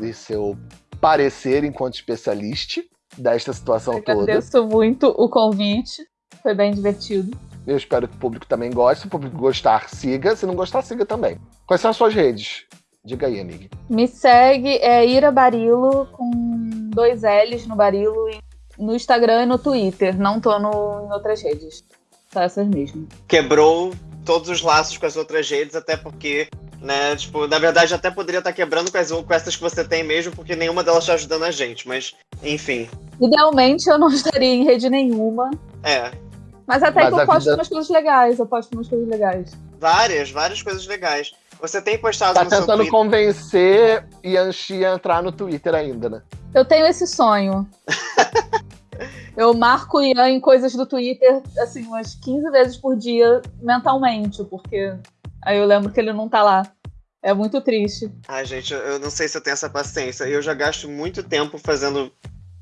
e seu parecer enquanto especialista desta situação toda. Agradeço muito o convite. Foi bem divertido. Eu espero que o público também goste. Se o público gostar, siga. Se não gostar, siga também. Quais são as suas redes? Diga aí, amiga. Me segue, é Ira Barilo, com dois L's no Barilo, no Instagram e no Twitter. Não tô no, em outras redes. Só essas mesmo. Quebrou todos os laços com as outras redes, até porque, né, tipo, na verdade até poderia estar quebrando com, as, com essas que você tem mesmo, porque nenhuma delas está ajudando a gente. Mas, enfim. Idealmente eu não estaria em rede nenhuma. É. Mas até Mas que eu posto vida- umas coisas legais. Eu posto umas coisas legais. Várias, várias coisas legais. Você tem postado Tá no seu tentando Twitter. convencer Yanxi a entrar no Twitter ainda, né? Eu tenho esse sonho. eu marco o Ian em coisas do Twitter, assim, umas 15 vezes por dia, mentalmente, porque aí eu lembro que ele não tá lá. É muito triste. Ai, gente, eu- não sei se eu tenho essa paciência. Eu já gasto muito tempo fazendo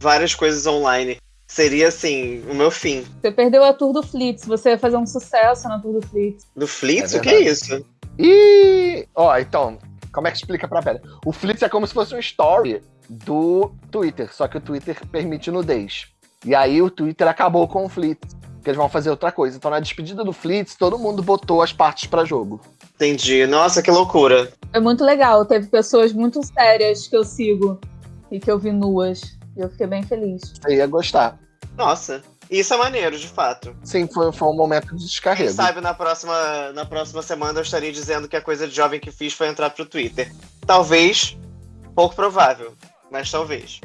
várias coisas online. Seria, assim, o meu fim. Você perdeu a Tour do Flitz, você ia fazer um sucesso na Tour do Flitz. Do Flitz? É o que é isso? E. Ó, então, como é que explica pra velha? O Flitz é como se fosse um story do Twitter, só que o Twitter permite nudez. E aí o Twitter acabou com o Flitz, que eles vão fazer outra coisa. Então na despedida do Flitz, todo mundo botou as partes pra jogo. Entendi. Nossa, que loucura. Foi muito legal. Teve pessoas muito sérias que eu sigo e que eu vi nuas. E eu fiquei bem feliz. Você ia gostar. Nossa. Isso é maneiro, de fato. Sim, foi, foi um momento de Quem descarrego. sabe na próxima, na próxima semana eu estaria dizendo que a coisa de jovem que fiz foi entrar pro Twitter. Talvez, pouco provável, mas talvez.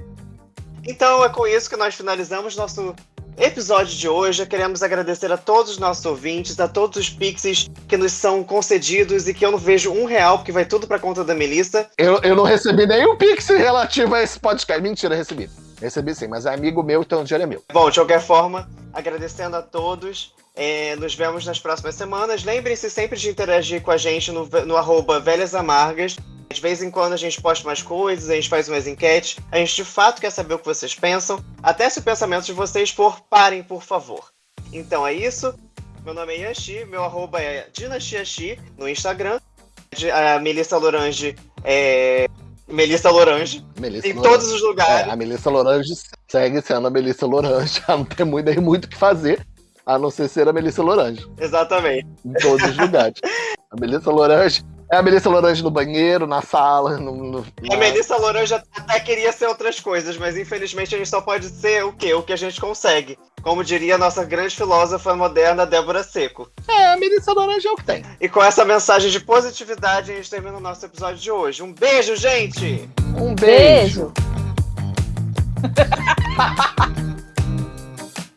Então é com isso que nós finalizamos nosso episódio de hoje. Queremos agradecer a todos os nossos ouvintes, a todos os pixies que nos são concedidos e que eu não vejo um real, porque vai tudo pra conta da Melissa. Eu, eu não recebi nenhum pix relativo a esse podcast. Mentira, recebi. Recebi sim, mas é amigo meu, então o dinheiro é meu. Bom, de qualquer forma, agradecendo a todos. É, nos vemos nas próximas semanas. Lembrem-se sempre de interagir com a gente no, no arroba Velhas Amargas. De vez em quando a gente posta mais coisas, a gente faz umas enquetes. A gente de fato quer saber o que vocês pensam. Até se o pensamento de vocês for, parem, por favor. Então é isso. Meu nome é Yanxi, meu arroba é dinastiaxi no Instagram. A Melissa Lorange é Melissa Lorange. Melissa em Lorange. todos os lugares. É, a Melissa Lorange segue sendo a Melissa Lorange. Ela não tem muito, nem muito o que fazer, a não ser ser a Melissa Lorange. Exatamente. Em todos os lugares. A Melissa Lorange é a Melissa Lorange no banheiro, na sala. No, no, A Melissa Lorange até queria ser outras coisas, mas infelizmente a gente só pode ser o quê? O que a gente consegue. Como diria a nossa grande filósofa moderna, Débora Seco. É, a Melissa Lorange é o que tem. E com essa mensagem de positividade, a gente termina o nosso episódio de hoje. Um beijo, gente! Um beijo. Beijo.